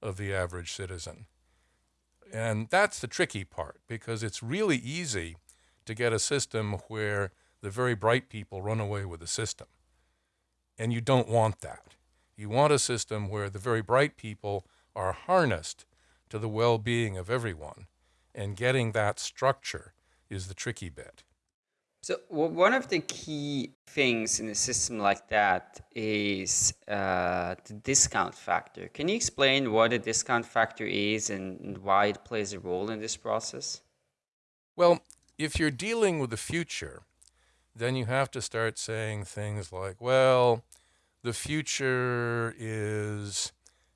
of the average citizen. And that's the tricky part because it's really easy to get a system where the very bright people run away with the system. And you don't want that. You want a system where the very bright people are harnessed to the well being of everyone. And getting that structure is the tricky bit. So w- one of the key things in a system like that is uh, the discount factor. Can you explain what a discount factor is and and why it plays a role in this process? Well, if you're dealing with the future, then you have to start saying things like, well, the future is,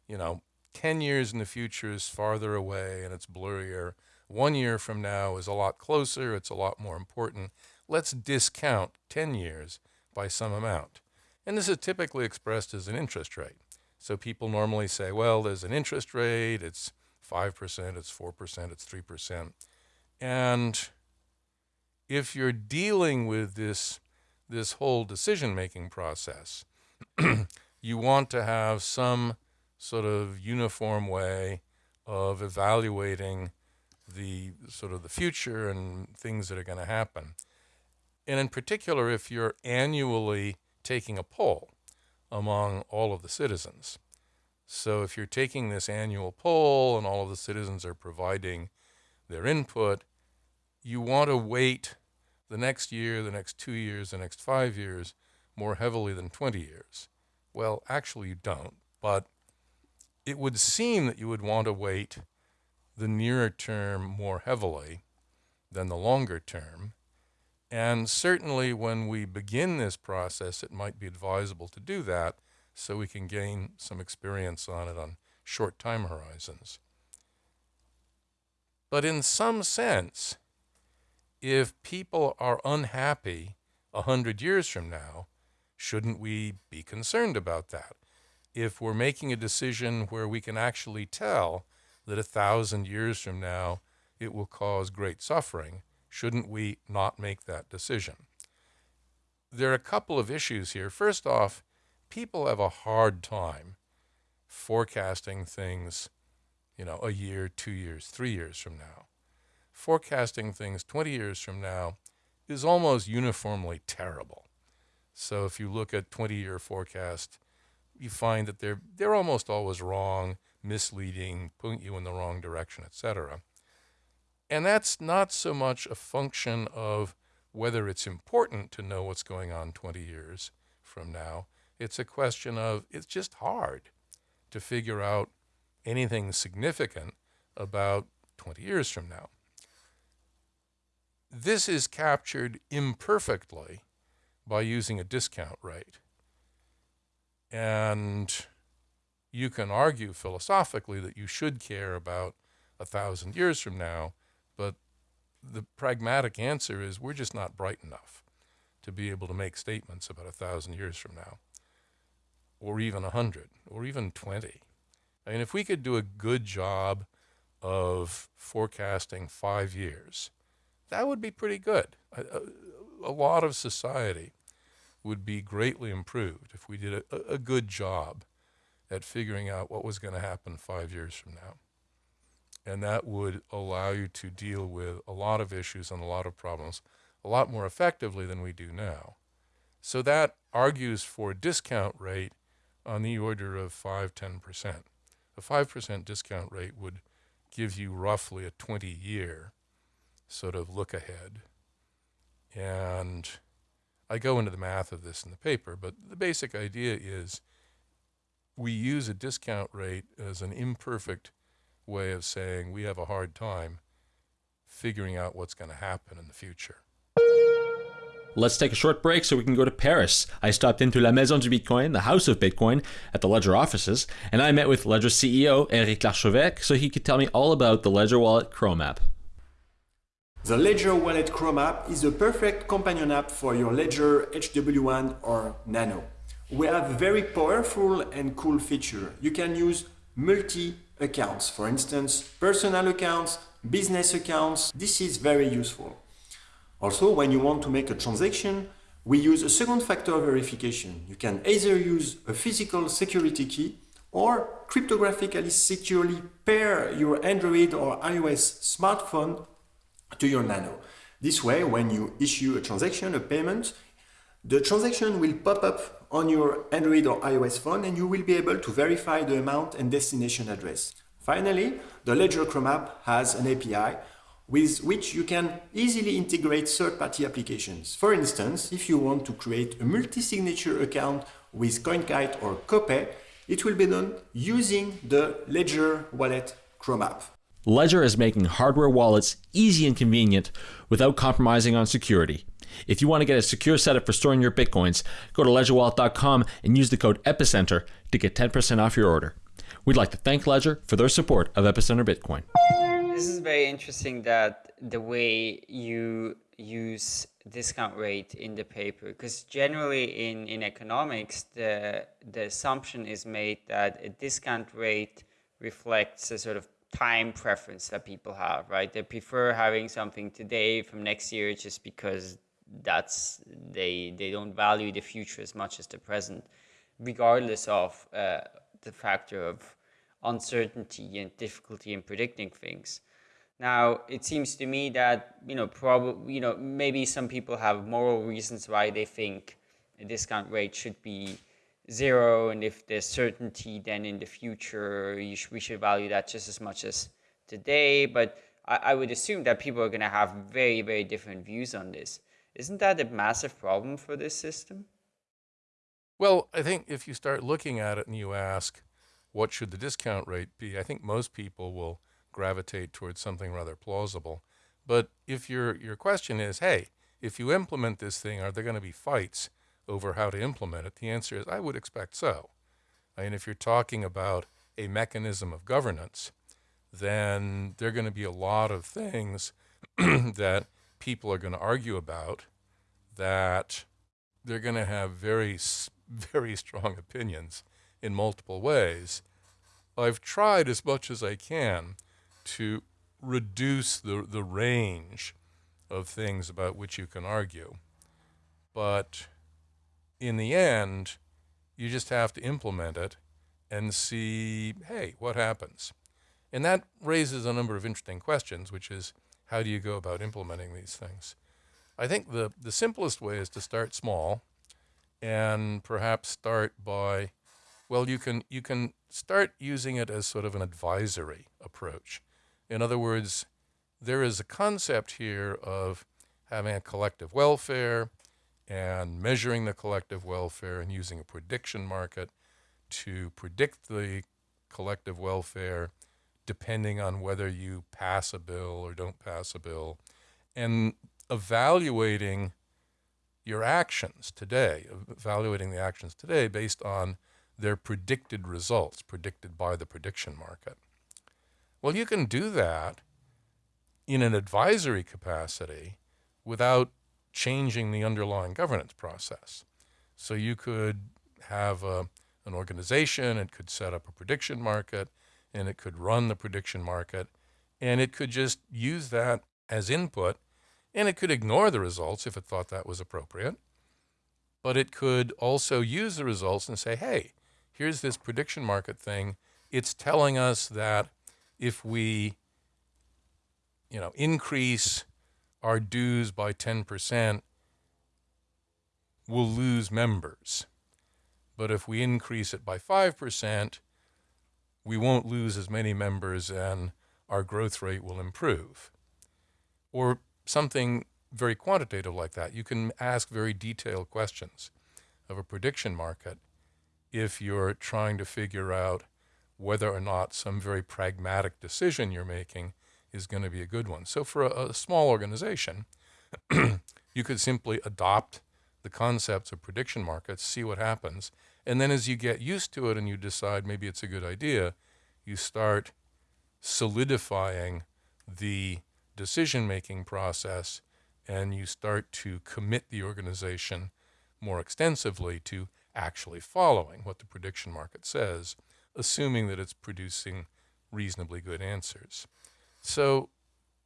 you know, 10 years in the future is farther away and it's blurrier. One year from now is a lot closer, it's a lot more important. Let's discount 10 years by some amount. And this is typically expressed as an interest rate. So people normally say, well, there's an interest rate, it's 5%, it's 4%, it's 3%. And if you're dealing with this this whole decision making process, you want to have some sort of uniform way of evaluating the sort of the future and things that are going to happen. And in particular, if you're annually taking a poll among all of the citizens. So if you're taking this annual poll and all of the citizens are providing their input, you want to weight the next year, the next two years, the next five years more heavily than 20 years. Well, actually, you don't, but it would seem that you would want to weight the nearer term more heavily than the longer term. And certainly, when we begin this process, it might be advisable to do that so we can gain some experience on it on short time horizons. But in some sense, if people are unhappy a hundred years from now, shouldn't we be concerned about that? If we're making a decision where we can actually tell that a thousand years from now it will cause great suffering, shouldn't we not make that decision? There are a couple of issues here. First off, people have a hard time forecasting things, you know, a year, two years, three years from now. Forecasting things 20 years from now is almost uniformly terrible. So if you look at 20 year forecast, you find that they're, they're almost always wrong, misleading, putting you in the wrong direction, etc. And that's not so much a function of whether it's important to know what's going on 20 years from now. It's a question of it's just hard to figure out anything significant about 20 years from now. This is captured imperfectly by using a discount rate. And you can argue philosophically that you should care about a thousand years from now, but the pragmatic answer is we're just not bright enough to be able to make statements about a thousand years from now, or even a hundred, or even 20. I mean, if we could do a good job of forecasting five years, that would be pretty good. A, a, a lot of society would be greatly improved if we did a, a good job at figuring out what was going to happen five years from now. And that would allow you to deal with a lot of issues and a lot of problems a lot more effectively than we do now. So that argues for a discount rate on the order of 5 10%. A 5% discount rate would give you roughly a 20 year sort of look ahead. And I go into the math of this in the paper, but the basic idea is we use a discount rate as an imperfect way of saying we have a hard time figuring out what's going to happen in the future. Let's take a short break so we can go to Paris. I stopped into La Maison du Bitcoin, the house of Bitcoin, at the Ledger offices, and I met with Ledger CEO Eric Larchevêque so he could tell me all about the Ledger Wallet Chrome app. The Ledger Wallet Chrome app is the perfect companion app for your Ledger HW1 or Nano. We have very powerful and cool feature. You can use multi-accounts, for instance, personal accounts, business accounts. This is very useful. Also, when you want to make a transaction, we use a second factor verification. You can either use a physical security key or cryptographically securely pair your Android or iOS smartphone to your Nano. This way, when you issue a transaction, a payment, the transaction will pop up on your Android or iOS phone and you will be able to verify the amount and destination address. Finally, the Ledger Chrome app has an API with which you can easily integrate third-party applications. For instance, if you want to create a multi-signature account with CoinKite or Copay, it will be done using the Ledger Wallet Chrome app. Ledger is making hardware wallets easy and convenient without compromising on security. If you want to get a secure setup for storing your bitcoins, go to ledgerwallet.com and use the code EPICENTER to get 10% off your order. We'd like to thank Ledger for their support of Epicenter Bitcoin. This is very interesting that the way you use discount rate in the paper because generally in, in economics the the assumption is made that a discount rate reflects a sort of time preference that people have right they prefer having something today from next year just because that's they they don't value the future as much as the present regardless of uh, the factor of uncertainty and difficulty in predicting things. Now it seems to me that you know probably you know maybe some people have moral reasons why they think a discount rate should be zero and if there's certainty then in the future sh we should value that just as much as today. But I, I would assume that people are going to have very very different views on this isn't that a massive problem for this system? Well, I think if you start looking at it and you ask, what should the discount rate be? I think most people will gravitate towards something rather plausible. But if your, your question is, hey, if you implement this thing, are there going to be fights over how to implement it? The answer is, I would expect so. I mean, if you're talking about a mechanism of governance, then there are going to be a lot of things that people are going to argue about that they're going to have very, very strong opinions in multiple ways. I've tried as much as I can to reduce the, the range of things about which you can argue. But in the end, you just have to implement it and see, hey, what happens? And that raises a number of interesting questions, which is how do you go about implementing these things? I think the, the simplest way is to start small and perhaps start by, well, you can, you can start using it as sort of an advisory approach. In other words, there is a concept here of having a collective welfare and measuring the collective welfare and using a prediction market to predict the collective welfare depending on whether you pass a bill or don't pass a bill, and evaluating your actions today, evaluating the actions today based on their predicted results, predicted by the prediction market. Well, you can do that in an advisory capacity without changing the underlying governance process. So you could have a, an organization, it could set up a prediction market, and it could run the prediction market and it could just use that as input and it could ignore the results if it thought that was appropriate. But it could also use the results and say, hey, here's this prediction market thing. It's telling us that if we you know, increase our dues by 10%, we'll lose members. But if we increase it by 5%, we won't lose as many members and our growth rate will improve. Or something very quantitative like that. You can ask very detailed questions of a prediction market if you're trying to figure out whether or not some very pragmatic decision you're making is going to be a good one. So for a, a small organization, you could simply adopt the concepts of prediction markets, see what happens, and then as you get used to it and you decide maybe it's a good idea, you start solidifying the decision making process and you start to commit the organization more extensively to actually following what the prediction market says, assuming that it's producing reasonably good answers. So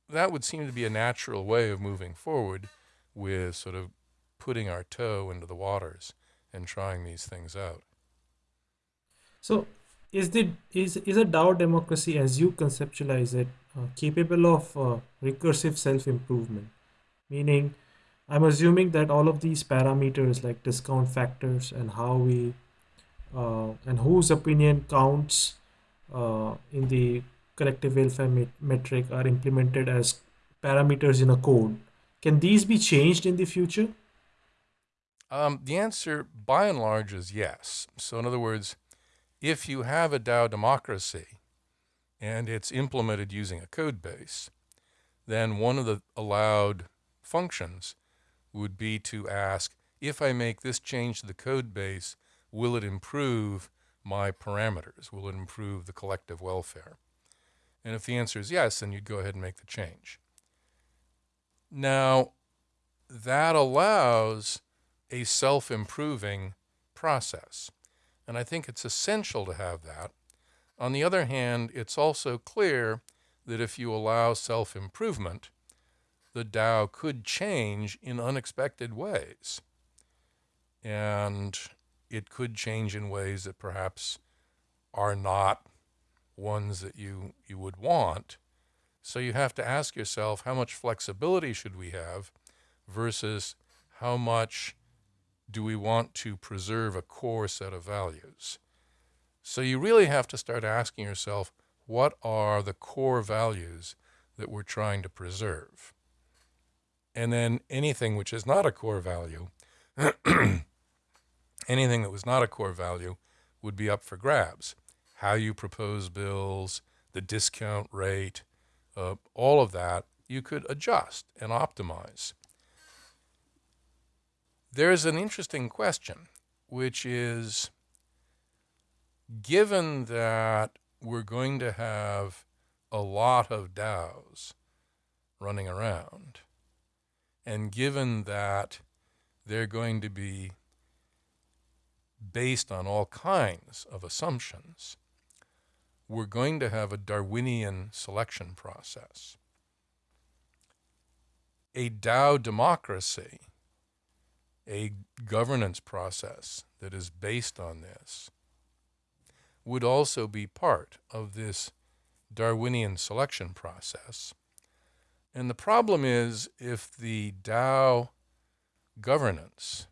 that would seem to be a natural way of moving forward with sort of putting our toe into the waters and trying these things out. So, is the is is a DAO democracy, as you conceptualize it, uh, capable of uh, recursive self improvement? Meaning, I'm assuming that all of these parameters like discount factors and how we uh, and whose opinion counts uh, in the collective welfare met- metric are implemented as parameters in a code. Can these be changed in the future? Um, the answer, by and large, is yes. So, in other words, if you have a DAO democracy and it's implemented using a code base, then one of the allowed functions would be to ask if I make this change to the code base, will it improve my parameters? Will it improve the collective welfare? And if the answer is yes, then you'd go ahead and make the change. Now, that allows a self improving process. And I think it's essential to have that. On the other hand, it's also clear that if you allow self improvement, the DAO could change in unexpected ways. And it could change in ways that perhaps are not ones that you, you would want. So you have to ask yourself how much flexibility should we have versus how much do we want to preserve a core set of values? So you really have to start asking yourself what are the core values that we're trying to preserve? And then anything which is not a core value, anything that was not a core value would be up for grabs. How you propose bills, the discount rate, uh, all of that you could adjust and optimize. There's an interesting question, which is given that we're going to have a lot of DAOs running around, and given that they're going to be based on all kinds of assumptions, we're going to have a Darwinian selection process. A DAO democracy a governance process that is based on this would also be part of this Darwinian selection process. And the problem is if the DAO governance,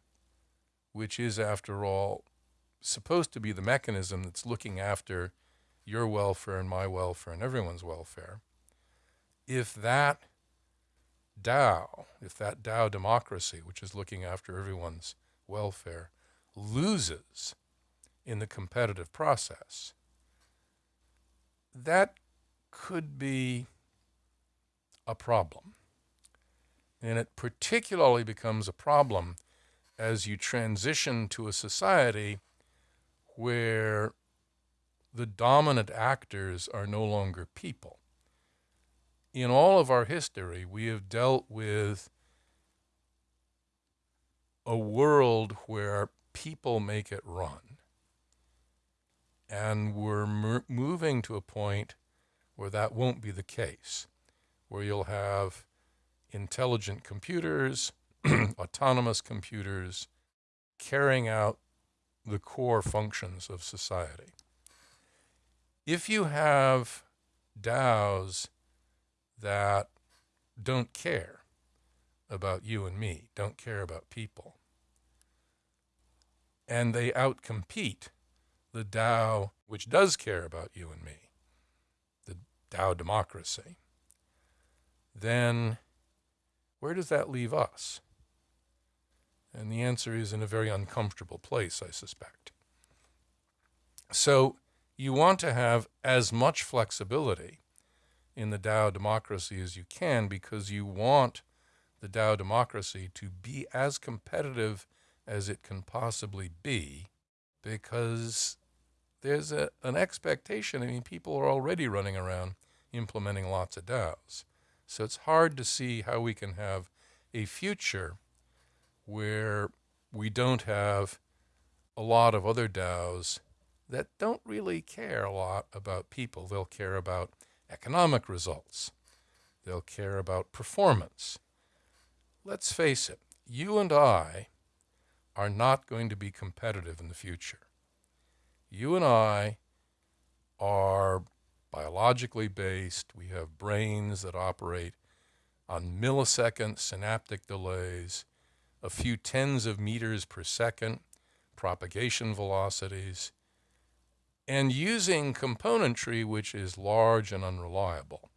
which is, after all, supposed to be the mechanism that's looking after your welfare and my welfare and everyone's welfare, if that DAO, if that DAO democracy, which is looking after everyone's welfare, loses in the competitive process, that could be a problem. And it particularly becomes a problem as you transition to a society where the dominant actors are no longer people in all of our history, we have dealt with a world where people make it run. And we're moving to a point where that won't be the case, where you'll have intelligent computers, autonomous computers carrying out the core functions of society. If you have DAOs that don't care about you and me, don't care about people. And they outcompete the DAO which does care about you and me. The DAO democracy, then where does that leave us? And the answer is in a very uncomfortable place, I suspect. So you want to have as much flexibility in the DAO democracy as you can because you want the DAO democracy to be as competitive as it can possibly be because there's a, an expectation. I mean, people are already running around implementing lots of DAOs. So it's hard to see how we can have a future where we don't have a lot of other DAOs that don't really care a lot about people. They'll care about economic results. They'll care about performance. Let's face it, you and I are not going to be competitive in the future. You and I are biologically based. We have brains that operate on millisecond synaptic delays, a few tens of meters per second propagation velocities, and using componentry which is large and unreliable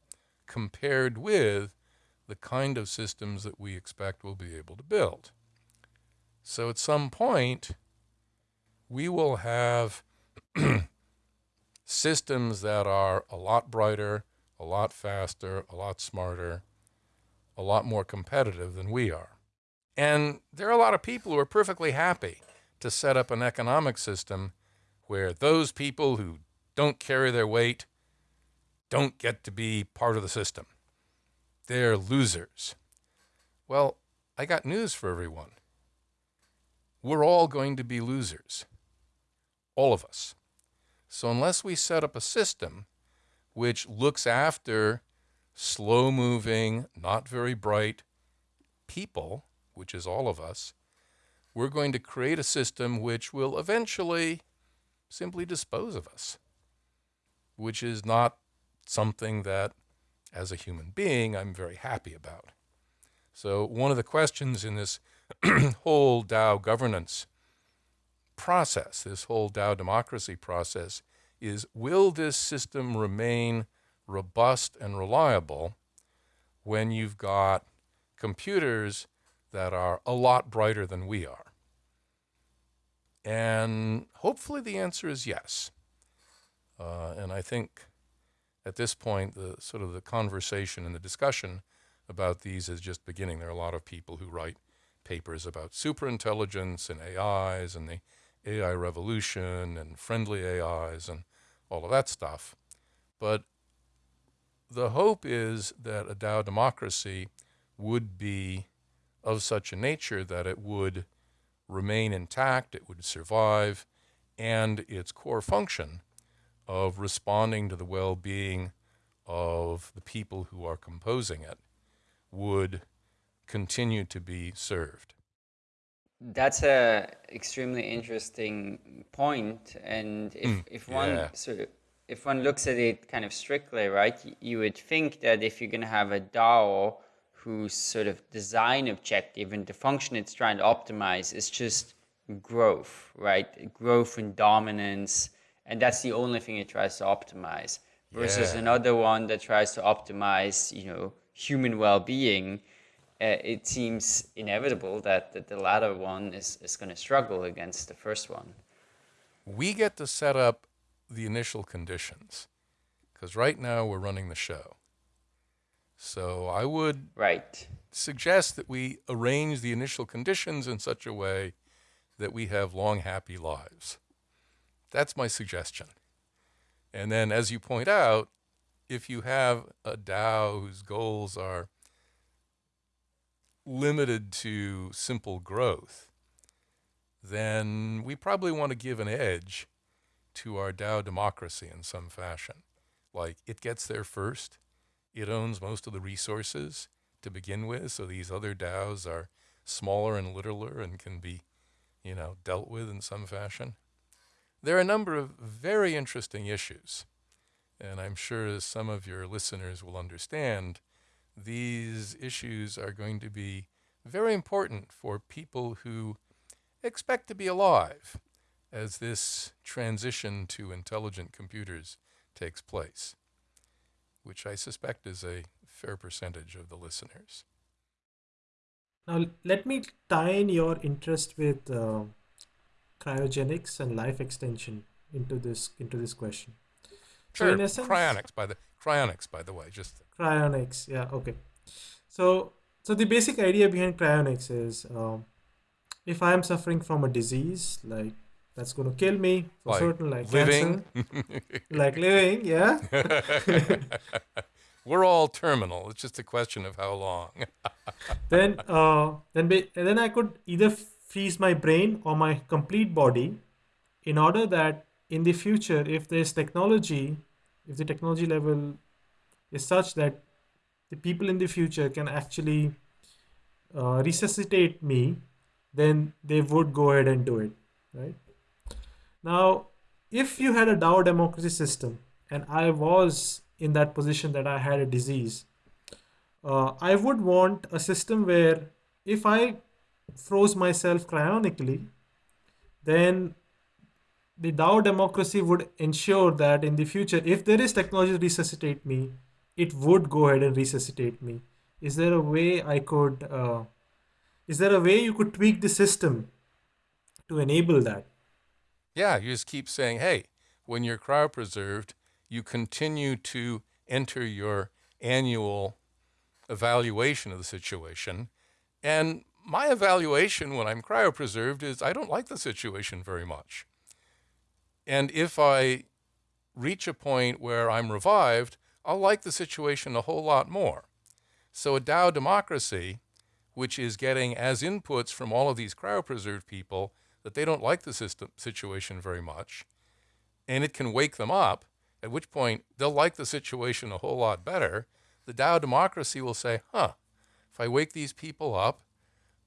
compared with the kind of systems that we expect we'll be able to build. So at some point, we will have systems that are a lot brighter, a lot faster, a lot smarter, a lot more competitive than we are. And there are a lot of people who are perfectly happy to set up an economic system where those people who don't carry their weight don't get to be part of the system. They're losers. Well, I got news for everyone. We're all going to be losers. All of us. So unless we set up a system which looks after slow moving, not very bright people, which is all of us, we're going to create a system which will eventually simply dispose of us, which is not something that, as a human being, I'm very happy about. So one of the questions in this whole DAO governance process, this whole DAO democracy process, is will this system remain robust and reliable when you've got computers that are a lot brighter than we are? And hopefully the answer is yes. Uh, and I think at this point, the sort of the conversation and the discussion about these is just beginning. There are a lot of people who write papers about superintelligence and AIs and the AI revolution and friendly AIs and all of that stuff. But the hope is that a DAO democracy would be of such a nature that it would remain intact, it would survive, and its core function of responding to the well-being of the people who are composing it would continue to be served. That's a extremely interesting point, and if, mm, if one yeah. sort of if one looks at it kind of strictly, right, you would think that if you're going to have a DAO whose sort of design objective and the function it's trying to optimize is just growth, right? Growth and dominance, and that's the only thing it tries to optimize. Versus yeah. another one that tries to optimize, you know, human well-being. Uh, it seems inevitable that, that the latter one is, is going to struggle against the first one. We get to set up the initial conditions because right now we're running the show. So I would right. suggest that we arrange the initial conditions in such a way that we have long, happy lives. That's my suggestion. And then, as you point out, if you have a DAO whose goals are limited to simple growth, then we probably want to give an edge to our DAO democracy in some fashion. Like it gets there first, it owns most of the resources to begin with, so these other DAOs are smaller and littler and can be, you know, dealt with in some fashion. There are a number of very interesting issues, and I'm sure as some of your listeners will understand, these issues are going to be very important for people who expect to be alive as this transition to intelligent computers takes place. Which I suspect is a fair percentage of the listeners. Now, let me tie in your interest with uh, cryogenics and life extension into this into this question. Sure. So essence, cryonics by the cryonics by the way, just cryonics. Yeah. Okay. So so the basic idea behind cryonics is um, if I am suffering from a disease like that's going to kill me for like certain like living. like living, yeah. We're all terminal. It's just a question of how long. then uh, then then I could either freeze my brain or my complete body in order that in the future if there's technology if the technology level is such that the people in the future can actually uh, resuscitate me then they would go ahead and do it right now if you had a DAO democracy system and I was in that position that I had a disease uh, I would want a system where if I froze myself cryonically, then the DAO democracy would ensure that in the future, if there is technology to resuscitate me, it would go ahead and resuscitate me. Is there a way I could, uh, is there a way you could tweak the system to enable that? Yeah, you just keep saying, hey, when you're cryopreserved, you continue to enter your annual evaluation of the situation. And my evaluation when I'm cryopreserved is I don't like the situation very much. And if I reach a point where I'm revived, I'll like the situation a whole lot more. So a DAO democracy, which is getting as inputs from all of these cryopreserved people that they don't like the system situation very much, and it can wake them up, at which point they'll like the situation a whole lot better, the DAO democracy will say, huh, if I wake these people up,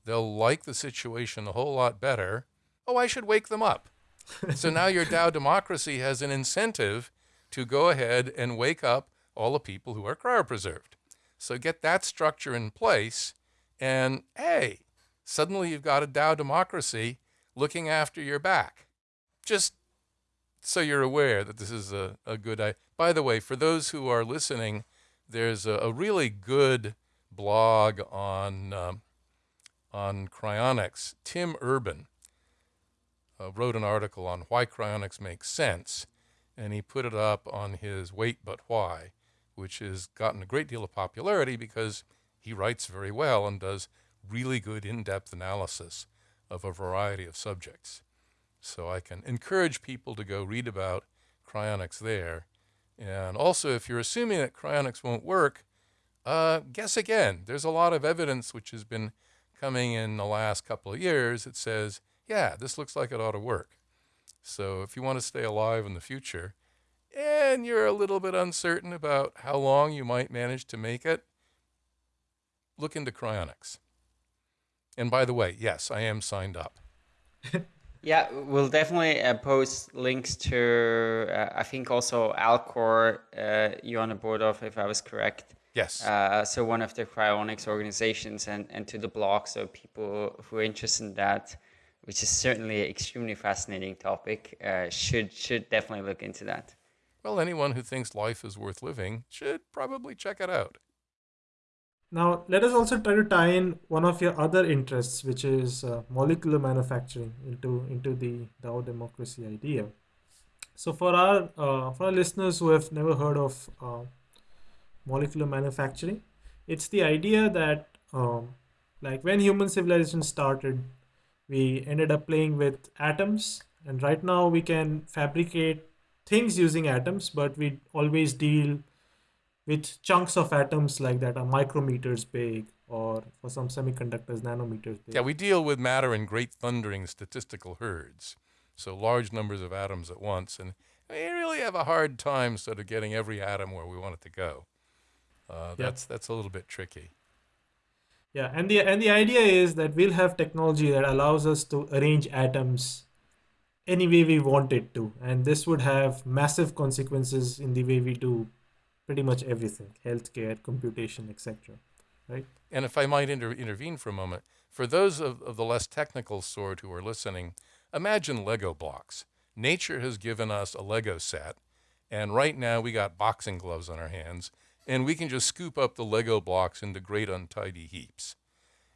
they'll like the situation a whole lot better. Oh, I should wake them up. so now your DAO democracy has an incentive to go ahead and wake up all the people who are cryopreserved. So get that structure in place, and hey, suddenly you've got a DAO democracy looking after your back. Just so you're aware that this is a, a good idea. By the way, for those who are listening, there's a, a really good blog on um, on cryonics. Tim Urban uh, wrote an article on why cryonics makes sense, and he put it up on his Wait But Why, which has gotten a great deal of popularity because he writes very well and does really good in-depth analysis of a variety of subjects. So I can encourage people to go read about cryonics there. And also, if you're assuming that cryonics won't work, uh, guess again. There's a lot of evidence which has been coming in the last couple of years that says, yeah, this looks like it ought to work. So if you want to stay alive in the future and you're a little bit uncertain about how long you might manage to make it, look into cryonics. And by the way, yes, I am signed up. Yeah, we'll definitely uh, post links to, uh, I think also Alcor, uh, you're on the board of, if I was correct. Yes. Uh, so one of the cryonics organizations and, and to the blog. So people who are interested in that, which is certainly an extremely fascinating topic, uh, should should definitely look into that. Well, anyone who thinks life is worth living should probably check it out. Now, let us also try to tie in one of your other interests, which is uh, molecular manufacturing, into into the DAO democracy idea. So, for our uh, for our listeners who have never heard of uh, molecular manufacturing, it's the idea that um, like when human civilization started, we ended up playing with atoms, and right now we can fabricate things using atoms, but we always deal with chunks of atoms like that are micrometers big or for some semiconductors nanometers big. Yeah, we deal with matter in great thundering statistical herds, so large numbers of atoms at once, and we really have a hard time sort of getting every atom where we want it to go. Uh, Yeah. That's that's a little bit tricky. Yeah, and the and the idea is that we'll have technology that allows us to arrange atoms any way we want it to, and this would have massive consequences in the way we do pretty much everything, healthcare, computation, etc. Right? And if I might inter- intervene for a moment, for those of, of the less technical sort who are listening, imagine Lego blocks. Nature has given us a Lego set, and right now we got boxing gloves on our hands, and we can just scoop up the Lego blocks into great untidy heaps.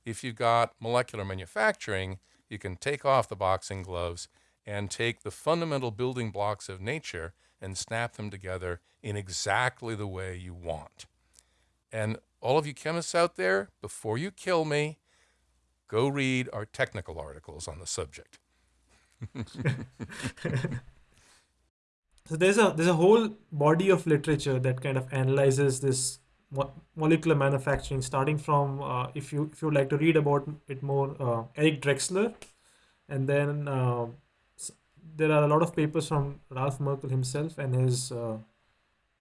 If you've got molecular manufacturing, you can take off the boxing gloves and take the fundamental building blocks of nature and snap them together in exactly the way you want. And all of you chemists out there, before you kill me, go read our technical articles on the subject. so there's a there's a whole body of literature that kind of analyzes this mo- molecular manufacturing, starting from uh, if you if you like to read about it more, uh, Eric Drexler, and then uh, there are a lot of papers from Ralph Merkle himself and his uh,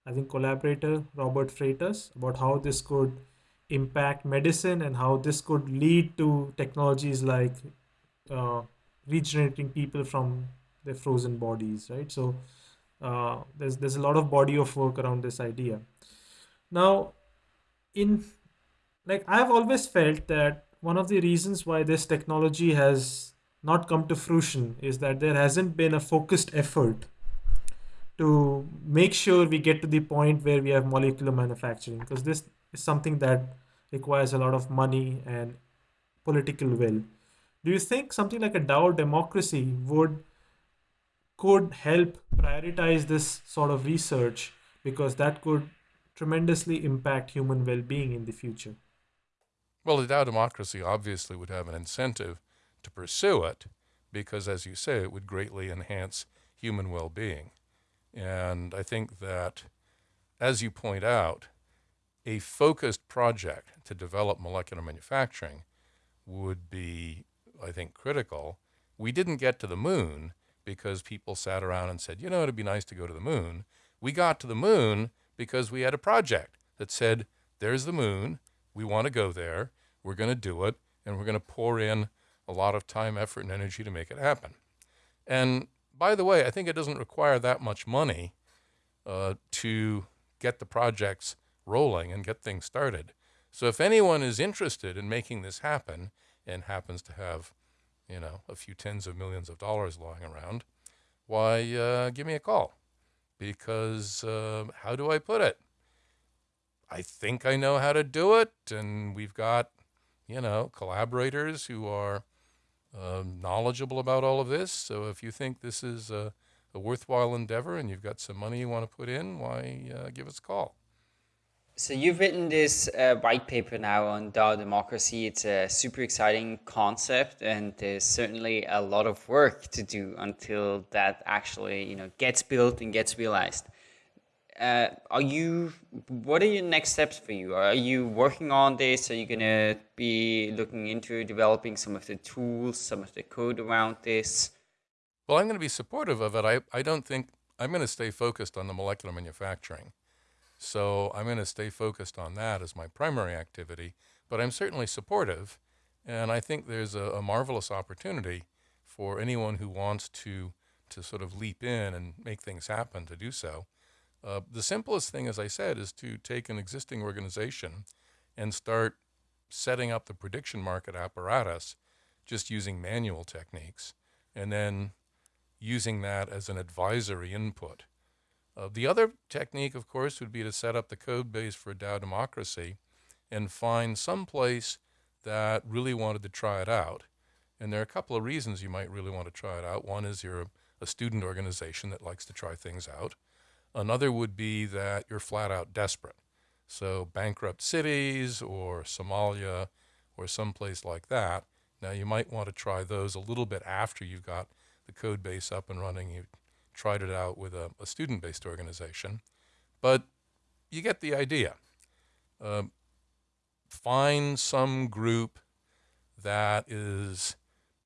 I think collaborator Robert Freitas about how this could impact medicine and how this could lead to technologies like uh, regenerating people from their frozen bodies, right? So uh, there's there's a lot of body of work around this idea. Now, in like I've always felt that one of the reasons why this technology has not come to fruition is that there hasn't been a focused effort to make sure we get to the point where we have molecular manufacturing because this is something that requires a lot of money and political will. Do you think something like a DAO democracy would could help prioritize this sort of research? Because that could tremendously impact human well-being in the future. Well the DAO democracy obviously would have an incentive to pursue it because as you say it would greatly enhance human well-being and I think that, as you point out, a focused project to develop molecular manufacturing would be, I think, critical. We didn't get to the moon because people sat around and said, you know, it'd be nice to go to the moon. We got to the moon because we had a project that said, there's the moon. We want to go there. We're going to do it. And we're going to pour in a lot of time, effort, and energy to make it happen. And by the way, I think it doesn't require that much money uh, to get the projects rolling and get things started. So if anyone is interested in making this happen and happens to have, you know, a few tens of millions of dollars lying around, why, uh, give me a call. Because uh, how do I put it? I think I know how to do it, and we've got, you know, collaborators who are um, knowledgeable about all of this. So if you think this is a, a, worthwhile endeavor and you've got some money you want to put in, why uh, give us a call. So you've written this uh, white paper now on DAO democracy. It's a super exciting concept, and there's certainly a lot of work to do until that actually, you know, gets built and gets realized uh, are you what are your next steps for you? Are you working on this? Are you going to be looking into developing some of the tools some of the code around this? Well i'm going to be supportive of it. I, I don't think i'm going to stay focused on the molecular manufacturing. So i'm going to stay focused on that as my primary activity but i'm certainly supportive and i think there's a, a marvelous opportunity for anyone who wants to to sort of leap in and make things happen to do so uh, the simplest thing, as I said, is to take an existing organization and start setting up the prediction market apparatus just using manual techniques and then using that as an advisory input. Uh, the other technique, of course, would be to set up the code base for DAO democracy and find some place that really wanted to try it out. And there are a couple of reasons you might really want to try it out. One is you're a, a student organization that likes to try things out. Another would be that you're flat out desperate. So bankrupt cities or Somalia or someplace like that. Now you might want to try those a little bit after you've got the code base up and running. You tried it out with a, a student-based organization, but you get the idea. Uh, find some group that is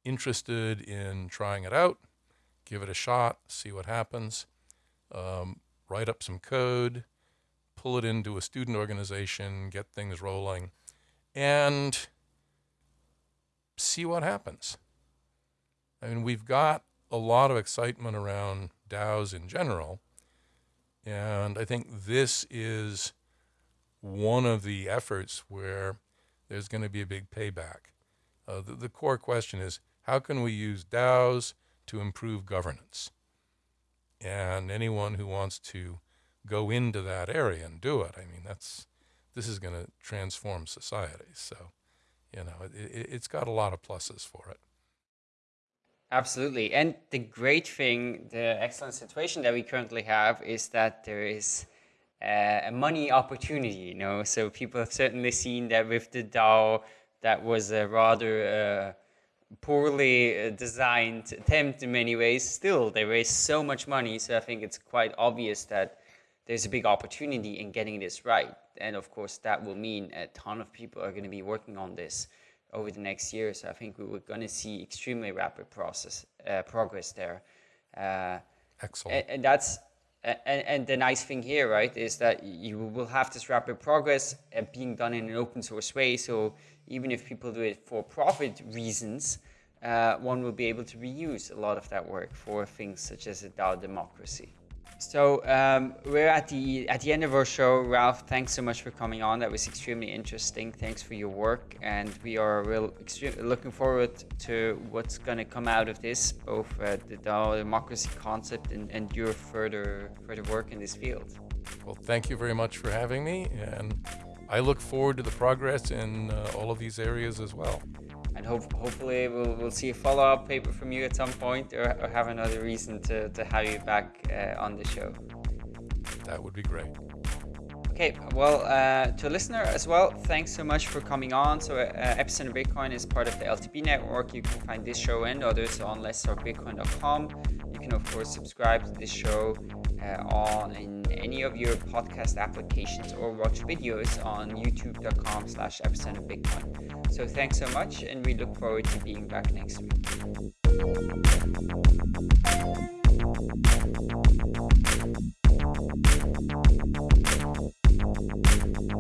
interested in trying it out, give it a shot, see what happens. Um, write up some code, pull it into a student organization, get things rolling, and see what happens. I mean, we've got a lot of excitement around DAOs in general, and I think this is one of the efforts where there's going to be a big payback. Uh, the, the core question is how can we use DAOs to improve governance? And anyone who wants to go into that area and do it. I mean, that's this is going to transform society. So, you know, it, it, it's got a lot of pluses for it. Absolutely. And the great thing, the excellent situation that we currently have is that there is uh, a money opportunity, you know. So people have certainly seen that with the DAO, that was a rather uh, poorly uh, designed attempt in many ways. Still, they raised so much money. So I think it's quite obvious that there's a big opportunity in getting this right. And of course, that will mean a ton of people are going to be working on this over the next year. So I think we are going to see extremely rapid process uh, progress there. Uh, Excellent. And, and that's and, and, the nice thing here, right, is that you will have this rapid progress uh, being done in an open source way. So even if people do it for profit reasons, uh, one will be able to reuse a lot of that work for things such as a DAO democracy. So um, we're at the at the end of our show. Ralph, thanks so much for coming on. That was extremely interesting. Thanks for your work, and we are real looking forward to what's going to come out of this, both uh, the DAO democracy concept and, and your further further work in this field. Well, thank you very much for having me, and I look forward to the progress in uh, all of these areas as well and hope, hopefully we'll, we'll see a follow-up paper from you at some point or, or have another reason to, to have you back uh, on the show. That would be great. Okay, well, uh, to a listener as well, thanks so much for coming on. So, uh, Epicenter Bitcoin is part of the LTB network. You can find this show and others on letstalkbitcoin.com. You can, of course, subscribe to this show uh, on in any of your podcast applications or watch videos on youtube.com slash epicenterbitcoin. So, thanks so much, and we look forward to being back next week. Música